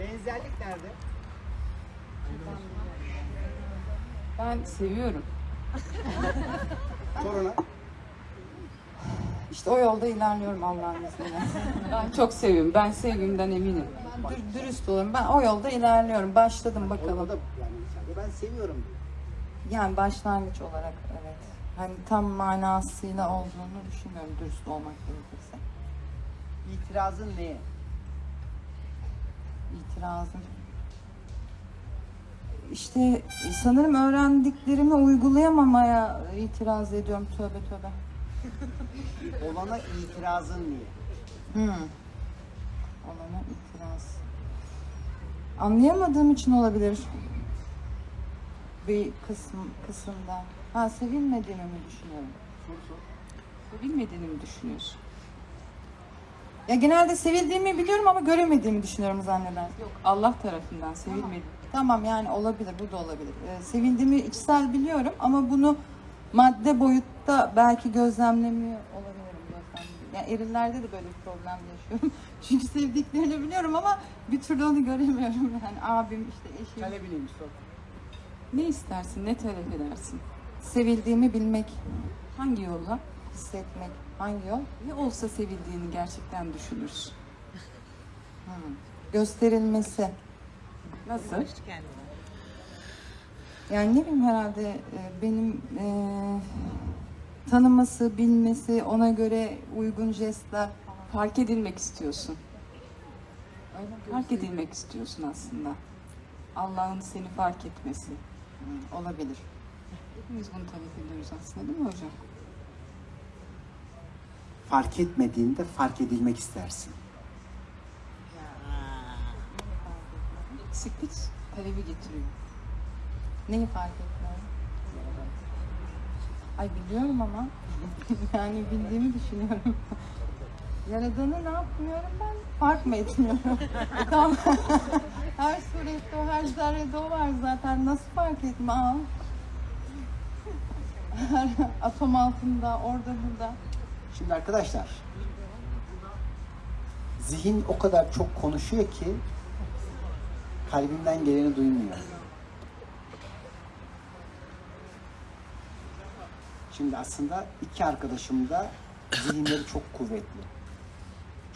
Benzerlik nerede? Ben seviyorum. Sor ona. İşte o yolda ilerliyorum Allah'ın izniyle. Ben çok seviyorum. Ben sevgimden eminim. Ben dür- dürüst olayım. Ben o yolda ilerliyorum. Başladım bakalım. da yani ben seviyorum. Yani başlangıç olarak evet. Hani tam manasıyla olduğunu düşünmüyorum dürüst olmak gerekirse. İtirazın neye? İtirazım. İşte sanırım öğrendiklerimi uygulayamamaya itiraz ediyorum. Tövbe tövbe. Olana itirazın niye? Hmm. Olana itiraz. Anlayamadığım için olabilir. Bir kısım kısımda. Ha sevilmediğimi mi düşünüyorum? Soru sor. Sevilmediğini mi düşünüyorsun? Ya genelde sevildiğimi biliyorum ama göremediğimi düşünüyorum zannedersem. Yok Allah tarafından sevilmedi. Tamam yani olabilir, bu da olabilir. Ee, sevildiğimi içsel biliyorum ama bunu madde boyutta belki gözlemlemiyor olabilirim. Gözlemlemiyorum. Yani erillerde de böyle bir problem yaşıyorum. Çünkü sevdiklerini biliyorum ama bir türlü onu göremiyorum. Yani abim işte eşim. Talebi neymiş sor. Ne istersin? Ne talep edersin? Sevildiğimi bilmek, Hangi yolla? hissetmek. Hangi yol? Ne olsa sevildiğini gerçekten düşünürsün. Hmm. Gösterilmesi. Nasıl? Yani ne bileyim herhalde e, benim e, tanıması, bilmesi, ona göre uygun jestler. Fark edilmek istiyorsun. Fark edilmek istiyorsun aslında. Allah'ın seni fark etmesi. Hmm, olabilir. Hepimiz bunu talep ediyoruz aslında değil mi hocam? Fark etmediğinde fark edilmek istersin. Eksiklik talebi getiriyor. Neyi fark etmiyorum? Ay biliyorum ama yani bildiğimi düşünüyorum. Yaradığını ne yapmıyorum ben? Fark mı etmiyorum? E tamam. her surette o, her zerrede o var zaten. Nasıl fark etme? Aa. Atom altında, orada burada. Şimdi arkadaşlar, zihin o kadar çok konuşuyor ki kalbinden geleni duymuyor. Şimdi aslında iki arkadaşım da zihinleri çok kuvvetli.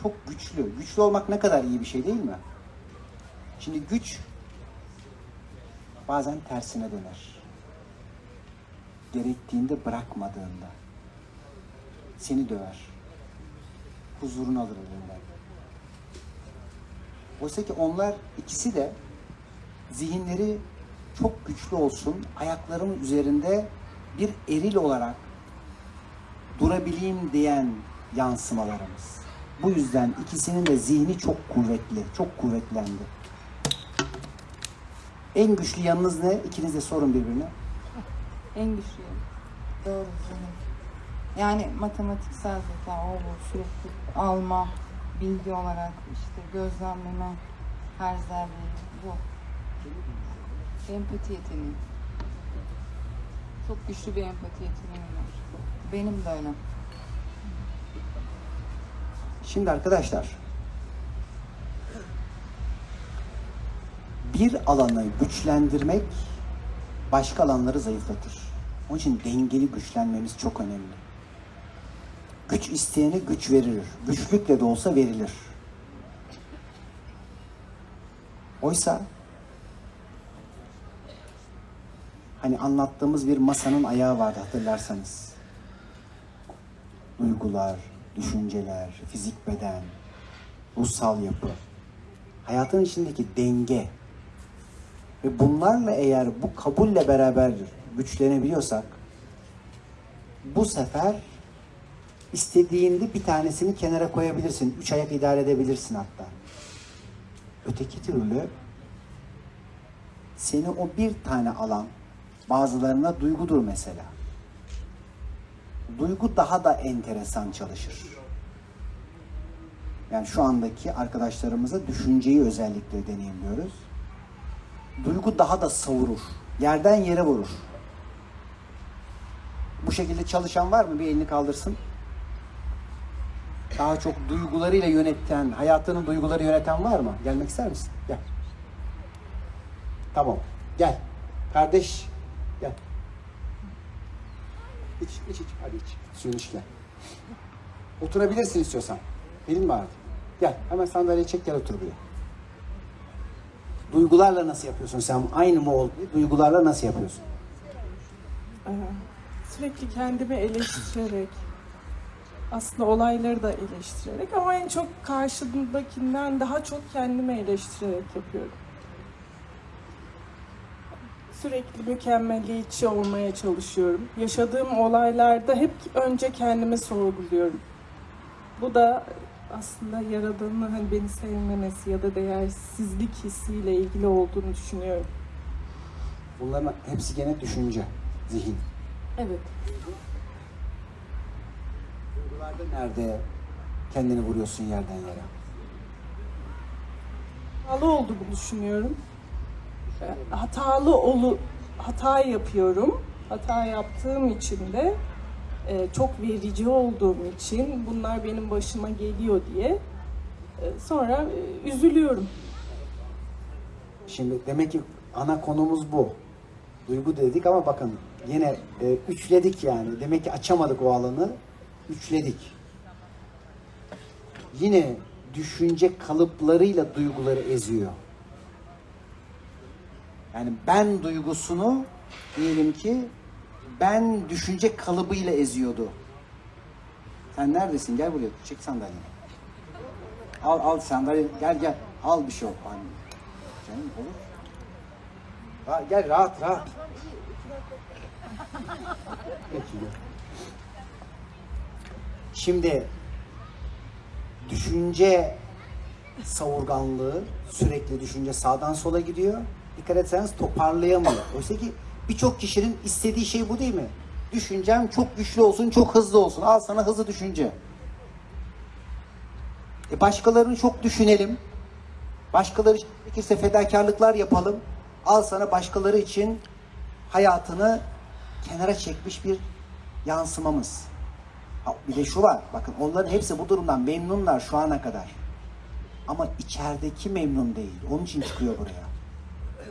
Çok güçlü. Güçlü olmak ne kadar iyi bir şey değil mi? Şimdi güç bazen tersine döner. Gerektiğinde bırakmadığında seni döver. Huzurunu alır elinden. Oysa ki onlar ikisi de zihinleri çok güçlü olsun, ayaklarım üzerinde bir eril olarak durabileyim diyen yansımalarımız. Bu yüzden ikisinin de zihni çok kuvvetli, çok kuvvetlendi. En güçlü yanınız ne? İkiniz de sorun birbirine. En güçlü. Doğru. Yani matematiksel zeka, o bu, sürekli alma, bilgi olarak işte gözlemleme, her zerreyi bu. Empati yeteneği. Çok güçlü bir empati yeteneği var. Benim de öyle. Şimdi arkadaşlar bir alanı güçlendirmek başka alanları zayıflatır. Onun için dengeli güçlenmemiz çok önemli. Güç isteyene güç verilir. Güçlükle de olsa verilir. Oysa hani anlattığımız bir masanın ayağı vardı hatırlarsanız. Duygular, düşünceler, fizik beden, ruhsal yapı, hayatın içindeki denge ve bunlarla eğer bu kabulle beraber güçlenebiliyorsak bu sefer istediğinde bir tanesini kenara koyabilirsin. Üç ayak idare edebilirsin hatta. Öteki türlü seni o bir tane alan bazılarına duygudur mesela. Duygu daha da enteresan çalışır. Yani şu andaki arkadaşlarımıza düşünceyi özellikle deneyimliyoruz. Duygu daha da savurur. Yerden yere vurur. Bu şekilde çalışan var mı? Bir elini kaldırsın. Daha çok duygularıyla yöneten, hayatının duyguları yöneten var mı? Gelmek ister misin? Gel. Tamam. Gel. Kardeş. İç, iç, iç. Hadi iç. Suyunu iç gel. Oturabilirsin istiyorsan. Mi ağrıdı? Gel. Hemen sandalyeyi çek gel otur buraya. Duygularla nasıl yapıyorsun sen? Aynı mı oldu? Duygularla nasıl yapıyorsun? Sürekli kendimi eleştirerek, aslında olayları da eleştirerek ama en çok karşımdakinden daha çok kendimi eleştirerek yapıyorum. Sürekli mükemmeliyetçi olmaya çalışıyorum. Yaşadığım olaylarda hep önce kendimi sorguluyorum. Bu da aslında Yaradan'ın hani beni sevmemesi ya da değersizlik hissiyle ilgili olduğunu düşünüyorum. Bunların hepsi gene düşünce, zihin. Evet. Duygularda nerede kendini vuruyorsun yerden yere? hatalı olduğumu düşünüyorum. E, Hatalı olu hata yapıyorum. Hata yaptığım için de e, çok verici olduğum için bunlar benim başıma geliyor diye e, sonra e, üzülüyorum. Şimdi demek ki ana konumuz bu. Duygu dedik ama bakın yine e, üçledik yani. Demek ki açamadık o alanı. Üçledik. Yine düşünce kalıplarıyla duyguları eziyor. Yani ben duygusunu diyelim ki ben düşünce kalıbıyla eziyordu. Sen neredesin? Gel buraya. Çek sandalyeyi. Al al sandalye. Gel gel. Al bir şey yok. Anne. Canım olur. Ha, gel rahat rahat. Şimdi düşünce savurganlığı, sürekli düşünce sağdan sola gidiyor. Dikkat etseniz toparlayamıyor. Oysa ki birçok kişinin istediği şey bu değil mi? Düşüncem çok güçlü olsun, çok hızlı olsun. Al sana hızlı düşünce. E başkalarını çok düşünelim. Başkaları için gerekirse fedakarlıklar yapalım. Al sana başkaları için hayatını kenara çekmiş bir yansımamız. Ha, bir de şu var. Bakın onların hepsi bu durumdan memnunlar şu ana kadar. Ama içerideki memnun değil. Onun için çıkıyor buraya.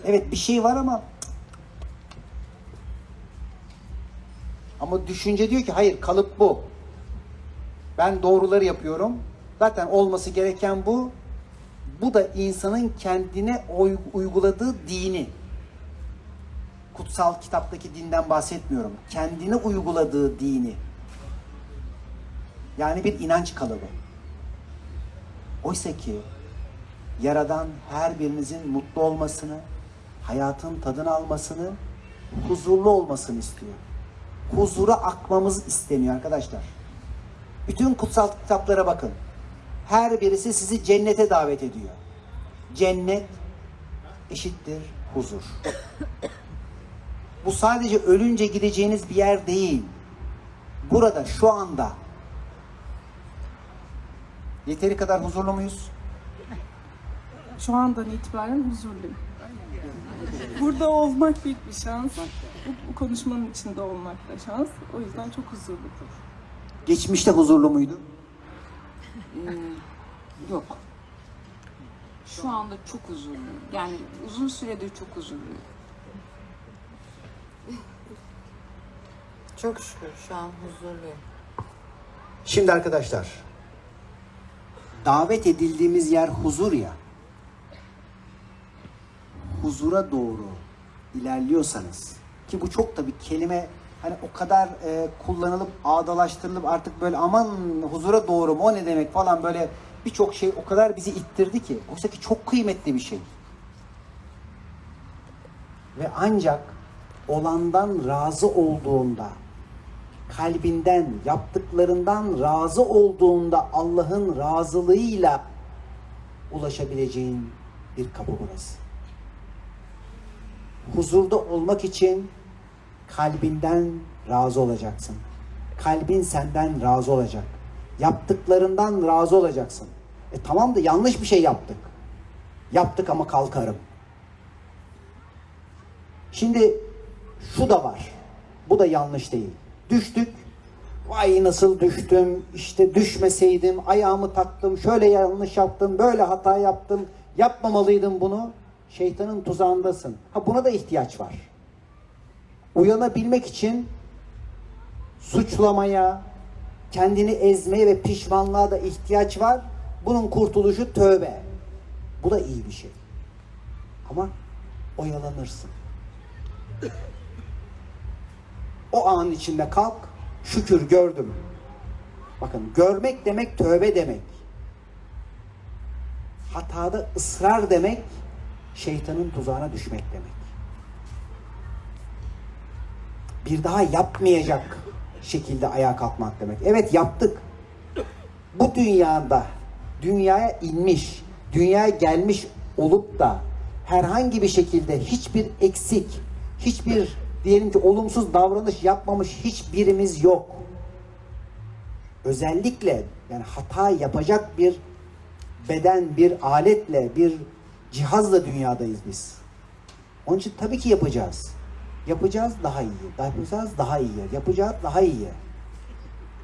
Evet bir şey var ama ama düşünce diyor ki hayır kalıp bu. Ben doğruları yapıyorum. Zaten olması gereken bu. Bu da insanın kendine uyguladığı dini. Kutsal kitaptaki dinden bahsetmiyorum. Kendine uyguladığı dini. Yani bir inanç kalıbı. Oysa ki Yaradan her birinizin mutlu olmasını, hayatın tadını almasını, huzurlu olmasını istiyor. Huzura akmamız isteniyor arkadaşlar. Bütün kutsal kitaplara bakın. Her birisi sizi cennete davet ediyor. Cennet eşittir huzur. Bu sadece ölünce gideceğiniz bir yer değil. Burada şu anda yeteri kadar huzurlu muyuz? Şu andan itibaren huzurluyum. Burada olmak büyük bir şans. Bu, bu konuşmanın içinde olmak da şans. O yüzden çok huzurludur. Geçmişte huzurlu muydu? Yok. Şu anda çok huzurluyum. Yani uzun süredir çok huzurluyum. Çok şükür şu an huzurluyum. Şimdi arkadaşlar davet edildiğimiz yer huzur ya. Huzura doğru ilerliyorsanız ki bu çok tabii kelime hani o kadar e, kullanılıp ağdalaştırılıp artık böyle aman huzura doğru mu o ne demek falan böyle birçok şey o kadar bizi ittirdi ki. Oysa ki çok kıymetli bir şey. Ve ancak olandan razı olduğunda kalbinden, yaptıklarından razı olduğunda Allah'ın razılığıyla ulaşabileceğin bir kapı burası. Huzurda olmak için kalbinden razı olacaksın. Kalbin senden razı olacak. Yaptıklarından razı olacaksın. E tamam da yanlış bir şey yaptık. Yaptık ama kalkarım. Şimdi şu da var. Bu da yanlış değil. Düştük. Vay nasıl düştüm. İşte düşmeseydim. Ayağımı taktım. Şöyle yanlış yaptım. Böyle hata yaptım. Yapmamalıydım bunu. Şeytanın tuzağındasın. Ha buna da ihtiyaç var. Uyanabilmek için suçlamaya, kendini ezmeye ve pişmanlığa da ihtiyaç var. Bunun kurtuluşu tövbe. Bu da iyi bir şey. Ama oyalanırsın. O an içinde kalk, şükür gördüm. Bakın görmek demek tövbe demek. Hatada ısrar demek şeytanın tuzağına düşmek demek. Bir daha yapmayacak şekilde ayağa kalkmak demek. Evet yaptık. Bu dünyada dünyaya inmiş, dünyaya gelmiş olup da herhangi bir şekilde hiçbir eksik, hiçbir diyelim ki olumsuz davranış yapmamış hiçbirimiz yok. Özellikle yani hata yapacak bir beden, bir aletle, bir cihazla dünyadayız biz. Onun için tabii ki yapacağız. Yapacağız daha iyi. Yapacağız daha iyi. Yapacağız daha iyi.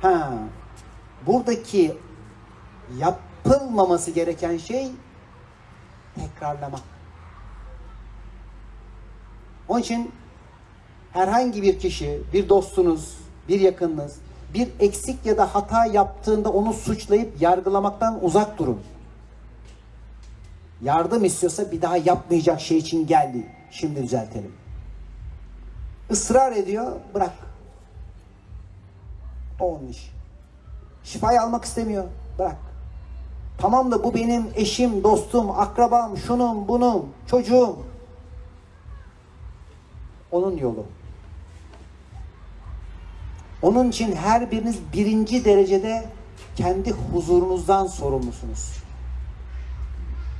Ha, buradaki yapılmaması gereken şey tekrarlamak. Onun için herhangi bir kişi, bir dostunuz, bir yakınınız bir eksik ya da hata yaptığında onu suçlayıp yargılamaktan uzak durun. Yardım istiyorsa bir daha yapmayacak şey için geldi. Şimdi düzeltelim. Israr ediyor, bırak. O onun iş. Şifayı almak istemiyor, bırak. Tamam da bu benim eşim, dostum, akrabam, şunun, bunun, çocuğum. Onun yolu. Onun için her biriniz birinci derecede kendi huzurunuzdan sorumlusunuz.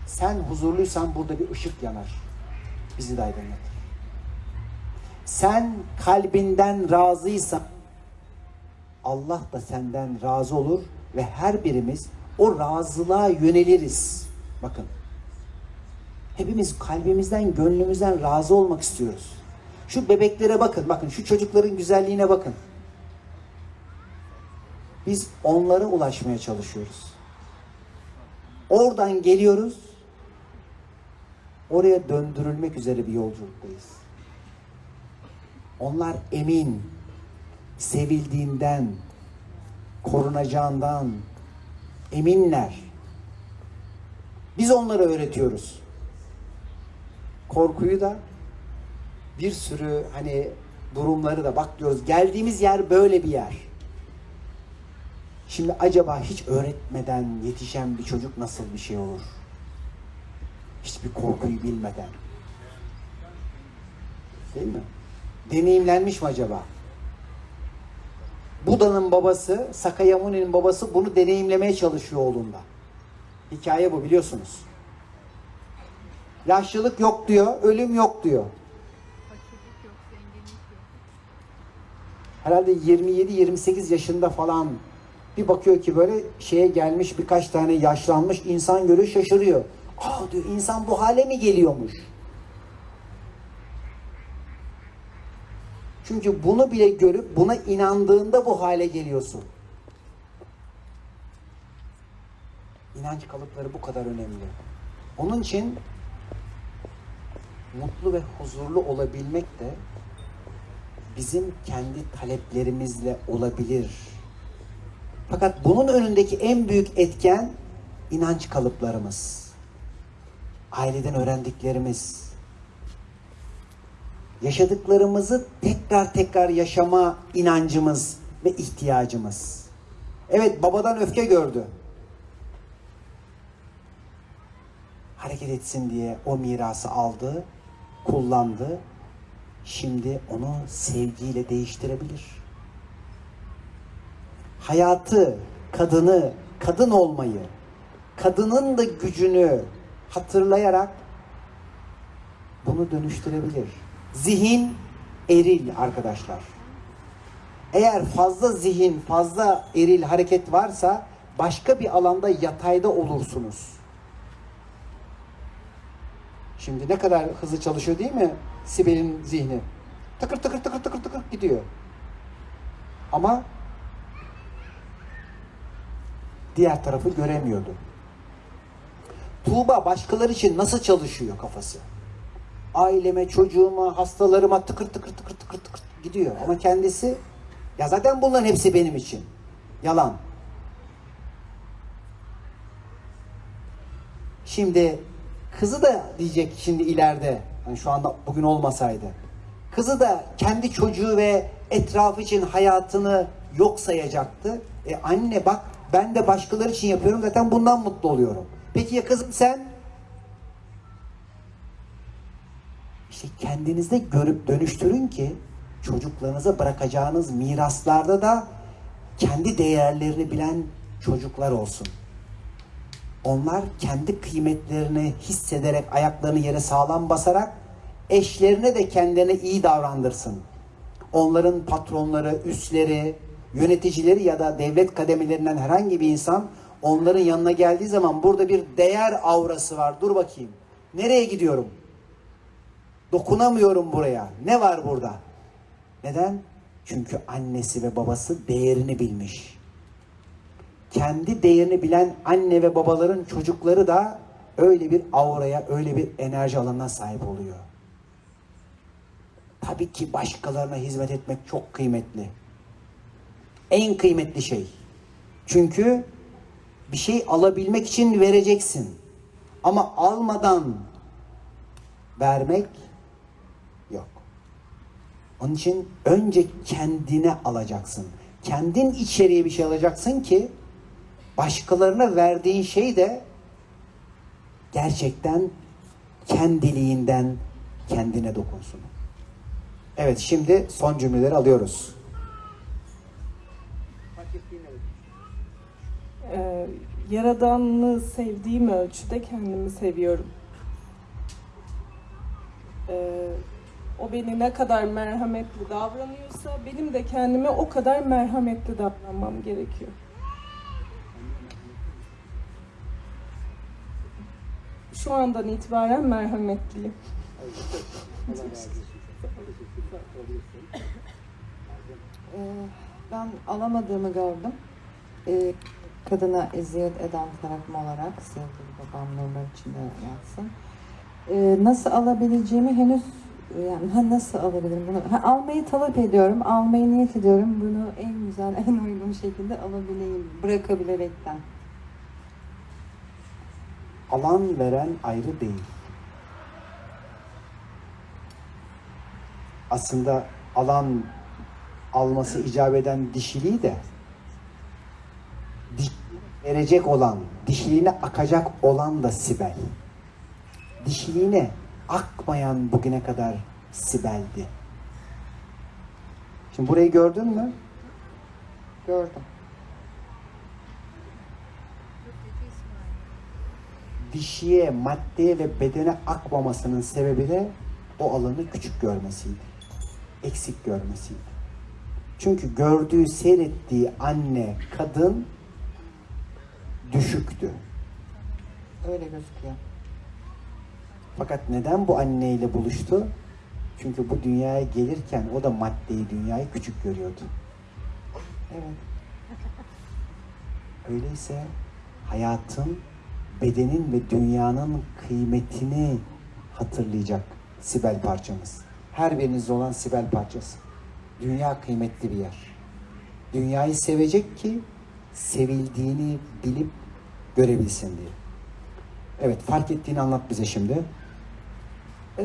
Sen huzurluysan burada bir ışık yanar. Bizi de aydınlatır. Sen kalbinden razıysan Allah da senden razı olur ve her birimiz o razılığa yöneliriz. Bakın. Hepimiz kalbimizden, gönlümüzden razı olmak istiyoruz. Şu bebeklere bakın, bakın şu çocukların güzelliğine bakın. Biz onlara ulaşmaya çalışıyoruz. Oradan geliyoruz. Oraya döndürülmek üzere bir yolculuktayız. Onlar emin, sevildiğinden, korunacağından eminler. Biz onlara öğretiyoruz. Korkuyu da bir sürü hani durumları da bak diyoruz. Geldiğimiz yer böyle bir yer. Şimdi acaba hiç öğretmeden yetişen bir çocuk nasıl bir şey olur? Hiçbir korkuyu bilmeden. Değil mi? Deneyimlenmiş mi acaba? Buda'nın babası, Sakayamuni'nin babası bunu deneyimlemeye çalışıyor oğlunda. Hikaye bu biliyorsunuz. Yaşlılık yok diyor, ölüm yok diyor. Herhalde 27-28 yaşında falan bir bakıyor ki böyle şeye gelmiş birkaç tane yaşlanmış insan görüyor şaşırıyor. Aa diyor insan bu hale mi geliyormuş? Çünkü bunu bile görüp buna inandığında bu hale geliyorsun. İnanç kalıpları bu kadar önemli. Onun için mutlu ve huzurlu olabilmek de bizim kendi taleplerimizle olabilir. Fakat bunun önündeki en büyük etken inanç kalıplarımız. Aileden öğrendiklerimiz. Yaşadıklarımızı tekrar tekrar yaşama inancımız ve ihtiyacımız. Evet babadan öfke gördü. Hareket etsin diye o mirası aldı, kullandı. Şimdi onu sevgiyle değiştirebilir hayatı, kadını, kadın olmayı, kadının da gücünü hatırlayarak bunu dönüştürebilir. Zihin eril arkadaşlar. Eğer fazla zihin, fazla eril hareket varsa başka bir alanda yatayda olursunuz. Şimdi ne kadar hızlı çalışıyor değil mi Sibel'in zihni? Tıkır tıkır tıkır tıkır tıkır gidiyor. Ama diğer tarafı göremiyordu. Tuğba başkaları için nasıl çalışıyor kafası? Aileme, çocuğuma, hastalarıma tıkır tıkır tıkır tıkır tıkır gidiyor. Ama kendisi ya zaten bunların hepsi benim için. Yalan. Şimdi kızı da diyecek şimdi ileride. Yani şu anda bugün olmasaydı. Kızı da kendi çocuğu ve etrafı için hayatını yok sayacaktı. E anne bak ben de başkaları için yapıyorum zaten bundan mutlu oluyorum. Peki ya kızım sen? İşte kendinizde görüp dönüştürün ki çocuklarınıza bırakacağınız miraslarda da kendi değerlerini bilen çocuklar olsun. Onlar kendi kıymetlerini hissederek ayaklarını yere sağlam basarak eşlerine de kendilerine iyi davrandırsın. Onların patronları, üstleri, yöneticileri ya da devlet kademelerinden herhangi bir insan onların yanına geldiği zaman burada bir değer aurası var. Dur bakayım. Nereye gidiyorum? Dokunamıyorum buraya. Ne var burada? Neden? Çünkü annesi ve babası değerini bilmiş. Kendi değerini bilen anne ve babaların çocukları da öyle bir auraya, öyle bir enerji alanına sahip oluyor. Tabii ki başkalarına hizmet etmek çok kıymetli. En kıymetli şey. Çünkü bir şey alabilmek için vereceksin. Ama almadan vermek yok. Onun için önce kendine alacaksın. Kendin içeriye bir şey alacaksın ki başkalarına verdiğin şey de gerçekten kendiliğinden kendine dokunsun. Evet şimdi son cümleleri alıyoruz. E, Yaradan'ı sevdiğim ölçüde kendimi seviyorum. E, o beni ne kadar merhametli davranıyorsa benim de kendime o kadar merhametli davranmam gerekiyor. Şu andan itibaren merhametliyim. Ee, ben alamadığımı gördüm. Ee, kadına eziyet eden tarafım olarak sevgili babam nurlar içinde yatsın. Ee, nasıl alabileceğimi henüz yani ha, nasıl alabilirim bunu? Ha, almayı talep ediyorum, almayı niyet ediyorum. Bunu en güzel, en uygun şekilde alabileyim, bırakabilerekten. Alan veren ayrı değil. Aslında alan alması icap eden dişiliği de diş verecek olan, dişiliğine akacak olan da Sibel. Dişiliğine akmayan bugüne kadar Sibel'di. Şimdi burayı gördün mü? Gördüm. dişiye, maddeye ve bedene akmamasının sebebi de o alanı küçük görmesiydi. Eksik görmesiydi. Çünkü gördüğü, seyrettiği anne, kadın düşüktü. Öyle gözüküyor. Fakat neden bu anneyle buluştu? Çünkü bu dünyaya gelirken o da maddeyi, dünyayı küçük görüyordu. Evet. Öyleyse hayatın, bedenin ve dünyanın kıymetini hatırlayacak Sibel parçamız. Her birinizde olan Sibel parçası. Dünya kıymetli bir yer. Dünyayı sevecek ki sevildiğini bilip görebilsin diye. Evet, fark ettiğini anlat bize şimdi. Ee,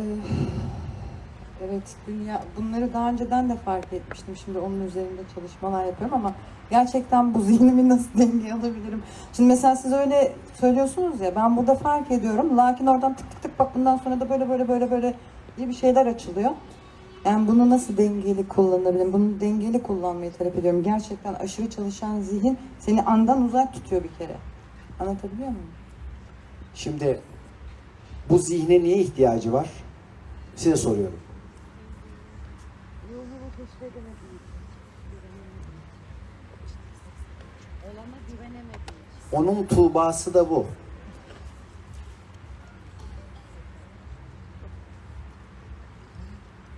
Evet, dünya bunları daha önceden de fark etmiştim. Şimdi onun üzerinde çalışmalar yapıyorum ama gerçekten bu zihnimi nasıl dengeye alabilirim? Şimdi mesela siz öyle söylüyorsunuz ya ben burada fark ediyorum. Lakin oradan tık tık tık bak bundan sonra da böyle böyle böyle böyle diye bir şeyler açılıyor. Yani bunu nasıl dengeli kullanabilirim? Bunu dengeli kullanmayı talep ediyorum. Gerçekten aşırı çalışan zihin seni andan uzak tutuyor bir kere. Anlatabiliyor muyum? Şimdi bu zihne niye ihtiyacı var? Size soruyorum. Onun tuğbası da bu.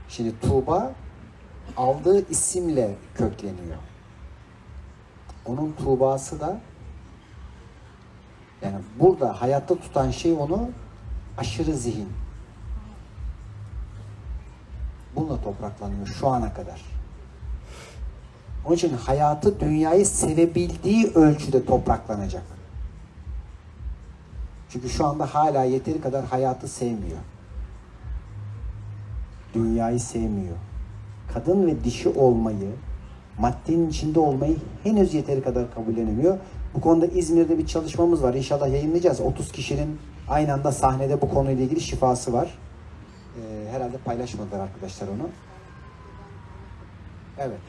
Şimdi Tuğba aldığı isimle kökleniyor. Onun Tuğbası da yani burada hayatta tutan şey onu aşırı zihin. Bununla topraklanıyor şu ana kadar. Onun için hayatı dünyayı sevebildiği ölçüde topraklanacak. Çünkü şu anda hala yeteri kadar hayatı sevmiyor. Dünyayı sevmiyor. Kadın ve dişi olmayı, maddenin içinde olmayı henüz yeteri kadar kabullenemiyor. Bu konuda İzmir'de bir çalışmamız var. İnşallah yayınlayacağız. 30 kişinin aynı anda sahnede bu konuyla ilgili şifası var. Ee, herhalde paylaşmadılar arkadaşlar onu. Evet.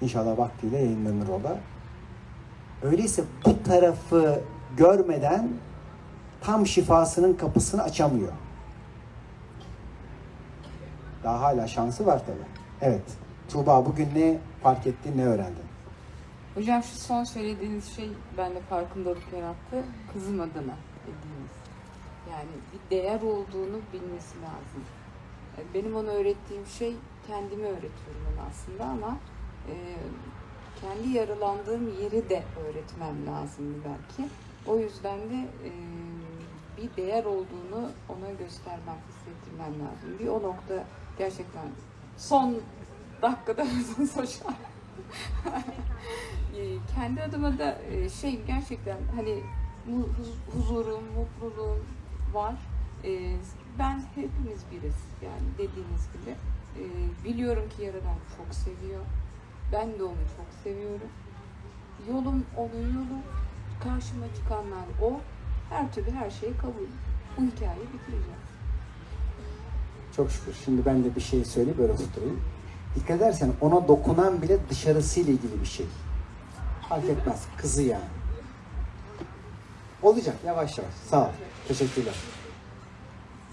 İnşallah vaktiyle yayınlanır o da. Öyleyse bu tarafı görmeden tam şifasının kapısını açamıyor. Daha hala şansı var tabii. Evet. Tuğba bugün ne fark ettin, ne öğrendin? Hocam şu son söylediğiniz şey bende farkındalık yarattı. Kızım adına dediğiniz. Yani bir değer olduğunu bilmesi lazım. E, Benim ona öğrettiğim şey kendime öğretiyorum onu aslında ama e, kendi yaralandığım yeri de öğretmem lazımdı belki. O yüzden de e, bir değer olduğunu ona göstermem, hissettirmem lazım. Bir o nokta gerçekten son dakikada hocam. E, kendi adıma da şey gerçekten hani huzurum, mutluluğum var. E, ben hepimiz biriz yani dediğiniz gibi. E, biliyorum ki Yaradan çok seviyor. Ben de onu çok seviyorum. Yolum onun yolu. Karşıma çıkanlar o. Her türlü her şeyi kabul. Bu hikayeyi bitireceğiz. Çok şükür. Şimdi ben de bir şey söyleyip böyle tutturayım. Dikkat edersen ona dokunan bile dışarısıyla ilgili bir şey. Fark etmez. Kızı yani. Olacak yavaş yavaş. Sağ ol. Teşekkürler.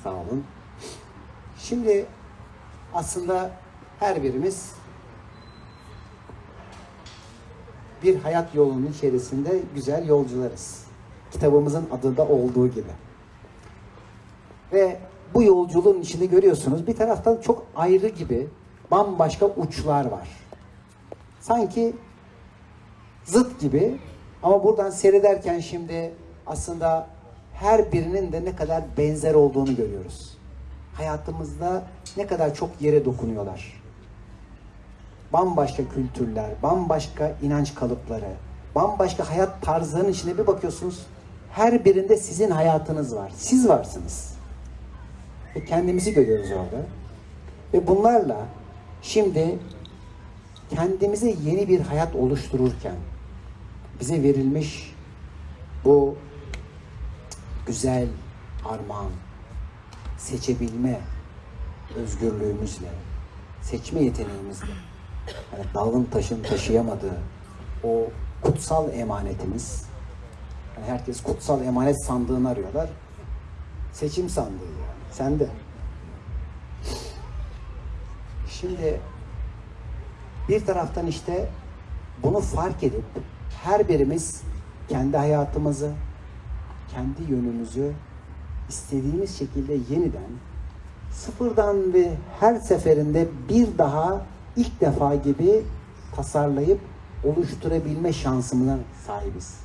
Sağ olun. Şimdi aslında her birimiz bir hayat yolunun içerisinde güzel yolcularız. Kitabımızın adında olduğu gibi. Ve bu yolculuğun içinde görüyorsunuz bir taraftan çok ayrı gibi bambaşka uçlar var. Sanki zıt gibi ama buradan seyrederken şimdi aslında her birinin de ne kadar benzer olduğunu görüyoruz. Hayatımızda ne kadar çok yere dokunuyorlar. Bambaşka kültürler, bambaşka inanç kalıpları, bambaşka hayat tarzlarının içinde bir bakıyorsunuz her birinde sizin hayatınız var. Siz varsınız. Ve kendimizi görüyoruz orada. Ve bunlarla şimdi kendimize yeni bir hayat oluştururken bize verilmiş bu güzel armağan, seçebilme özgürlüğümüzle, seçme yeteneğimizle, yani dağın taşın taşıyamadığı o kutsal emanetimiz, yani herkes kutsal emanet sandığını arıyorlar. Seçim sandığı yani. Sen de. Şimdi bir taraftan işte bunu fark edip her birimiz kendi hayatımızı, kendi yönümüzü istediğimiz şekilde yeniden sıfırdan ve her seferinde bir daha ilk defa gibi tasarlayıp oluşturabilme şansımına sahibiz.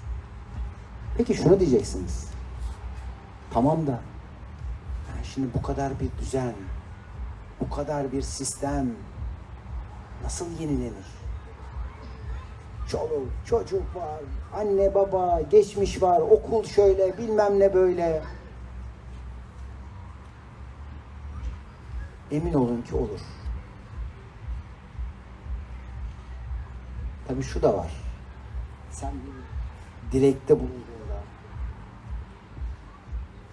Peki şunu diyeceksiniz. Tamam da yani şimdi bu kadar bir düzen, bu kadar bir sistem nasıl yenilenir? Çoluk, çocuk var, anne baba, geçmiş var, okul şöyle, bilmem ne böyle. Emin olun ki olur. Tabii şu da var. Sen dilekte bulunduğunda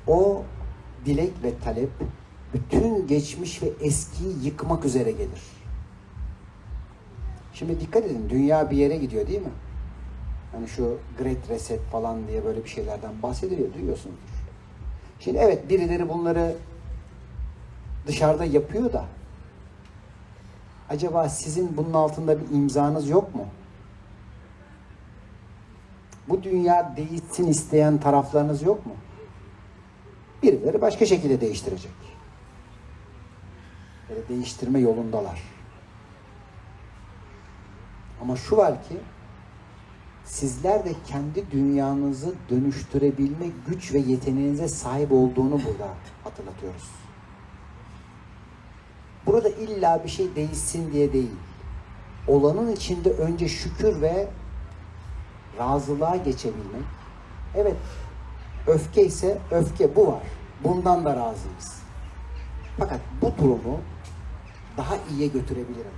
o dilek ve talep bütün geçmiş ve eskiyi yıkmak üzere gelir. Şimdi dikkat edin dünya bir yere gidiyor değil mi? Hani şu Great Reset falan diye böyle bir şeylerden bahsediliyor duyuyorsunuz. Şimdi evet birileri bunları dışarıda yapıyor da acaba sizin bunun altında bir imzanız yok mu? Bu dünya değişsin isteyen taraflarınız yok mu? Birileri başka şekilde değiştirecek. Böyle değiştirme yolundalar. Ama şu var ki sizler de kendi dünyanızı dönüştürebilme güç ve yeteneğinize sahip olduğunu burada hatırlatıyoruz. Burada illa bir şey değişsin diye değil. Olanın içinde önce şükür ve razılığa geçebilmek. Evet, öfke ise öfke bu var. Bundan da razıyız. Fakat bu durumu daha iyiye götürebilirim.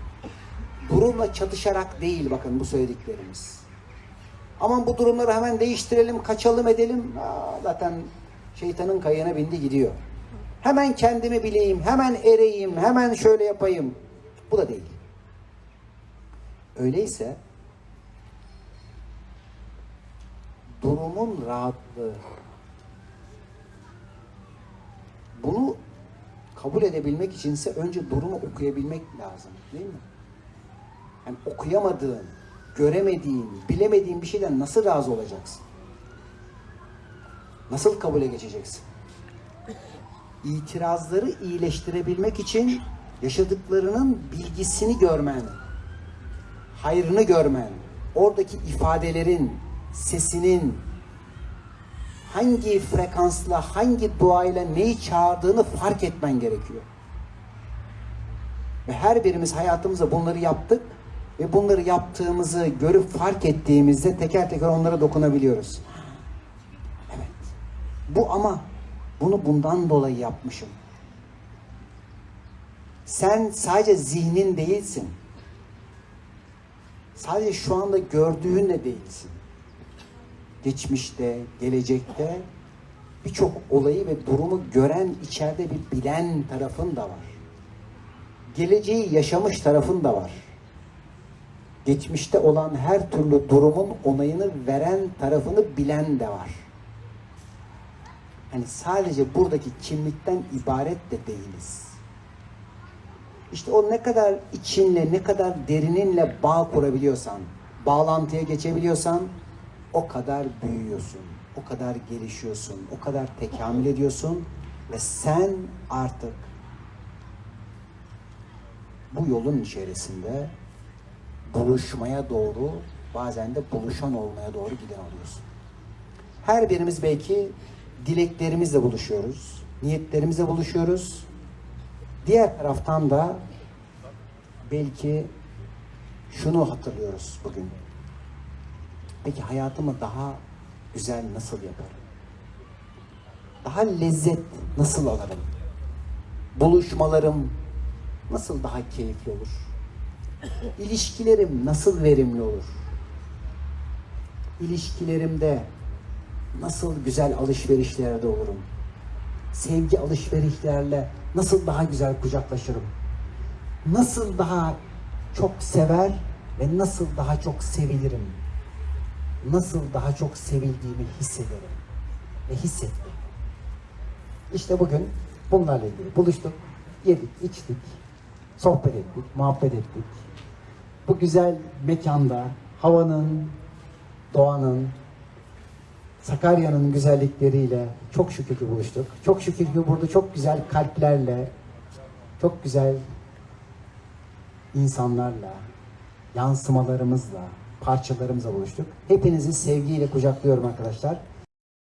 Durumla çatışarak değil bakın bu söylediklerimiz. Aman bu durumları hemen değiştirelim, kaçalım edelim. Aa, zaten şeytanın kayığına bindi gidiyor. Hemen kendimi bileyim, hemen ereyim, hemen şöyle yapayım. Bu da değil. Öyleyse durumun rahatlığı bunu kabul edebilmek içinse önce durumu okuyabilmek lazım değil mi? Yani okuyamadığın, göremediğin, bilemediğin bir şeyden nasıl razı olacaksın? Nasıl kabule geçeceksin? İtirazları iyileştirebilmek için yaşadıklarının bilgisini görmen, hayrını görmen, oradaki ifadelerin, sesinin hangi frekansla, hangi duayla neyi çağırdığını fark etmen gerekiyor. Ve her birimiz hayatımızda bunları yaptık ve bunları yaptığımızı görüp fark ettiğimizde teker teker onlara dokunabiliyoruz. Evet. Bu ama bunu bundan dolayı yapmışım. Sen sadece zihnin değilsin. Sadece şu anda gördüğünle değilsin. Geçmişte, gelecekte birçok olayı ve durumu gören, içeride bir bilen tarafın da var. Geleceği yaşamış tarafın da var. geçmişte olan her türlü durumun onayını veren tarafını bilen de var. Hani sadece buradaki kimlikten ibaret de değiliz. İşte o ne kadar içinle, ne kadar derininle bağ kurabiliyorsan, bağlantıya geçebiliyorsan o kadar büyüyorsun, o kadar gelişiyorsun, o kadar tekamül ediyorsun ve sen artık bu yolun içerisinde buluşmaya doğru, bazen de buluşan olmaya doğru giden oluyorsun. Her birimiz belki dileklerimizle buluşuyoruz, niyetlerimizle buluşuyoruz. Diğer taraftan da belki şunu hatırlıyoruz bugün. Peki hayatımı daha güzel nasıl yaparım? Daha lezzet nasıl alırım? Buluşmalarım nasıl daha keyifli olur? İlişkilerim nasıl verimli olur? İlişkilerimde nasıl güzel alışverişlerde olurum? Sevgi alışverişlerle nasıl daha güzel kucaklaşırım? Nasıl daha çok sever ve nasıl daha çok sevilirim? Nasıl daha çok sevildiğimi hissederim ve hissettim. İşte bugün bunlarla ilgili buluştuk, yedik, içtik, sohbet ettik, muhabbet ettik. Bu güzel mekanda havanın, doğanın, Sakarya'nın güzellikleriyle çok şükür ki buluştuk. Çok şükür ki burada çok güzel kalplerle, çok güzel insanlarla, yansımalarımızla, parçalarımızla buluştuk. Hepinizi sevgiyle kucaklıyorum arkadaşlar.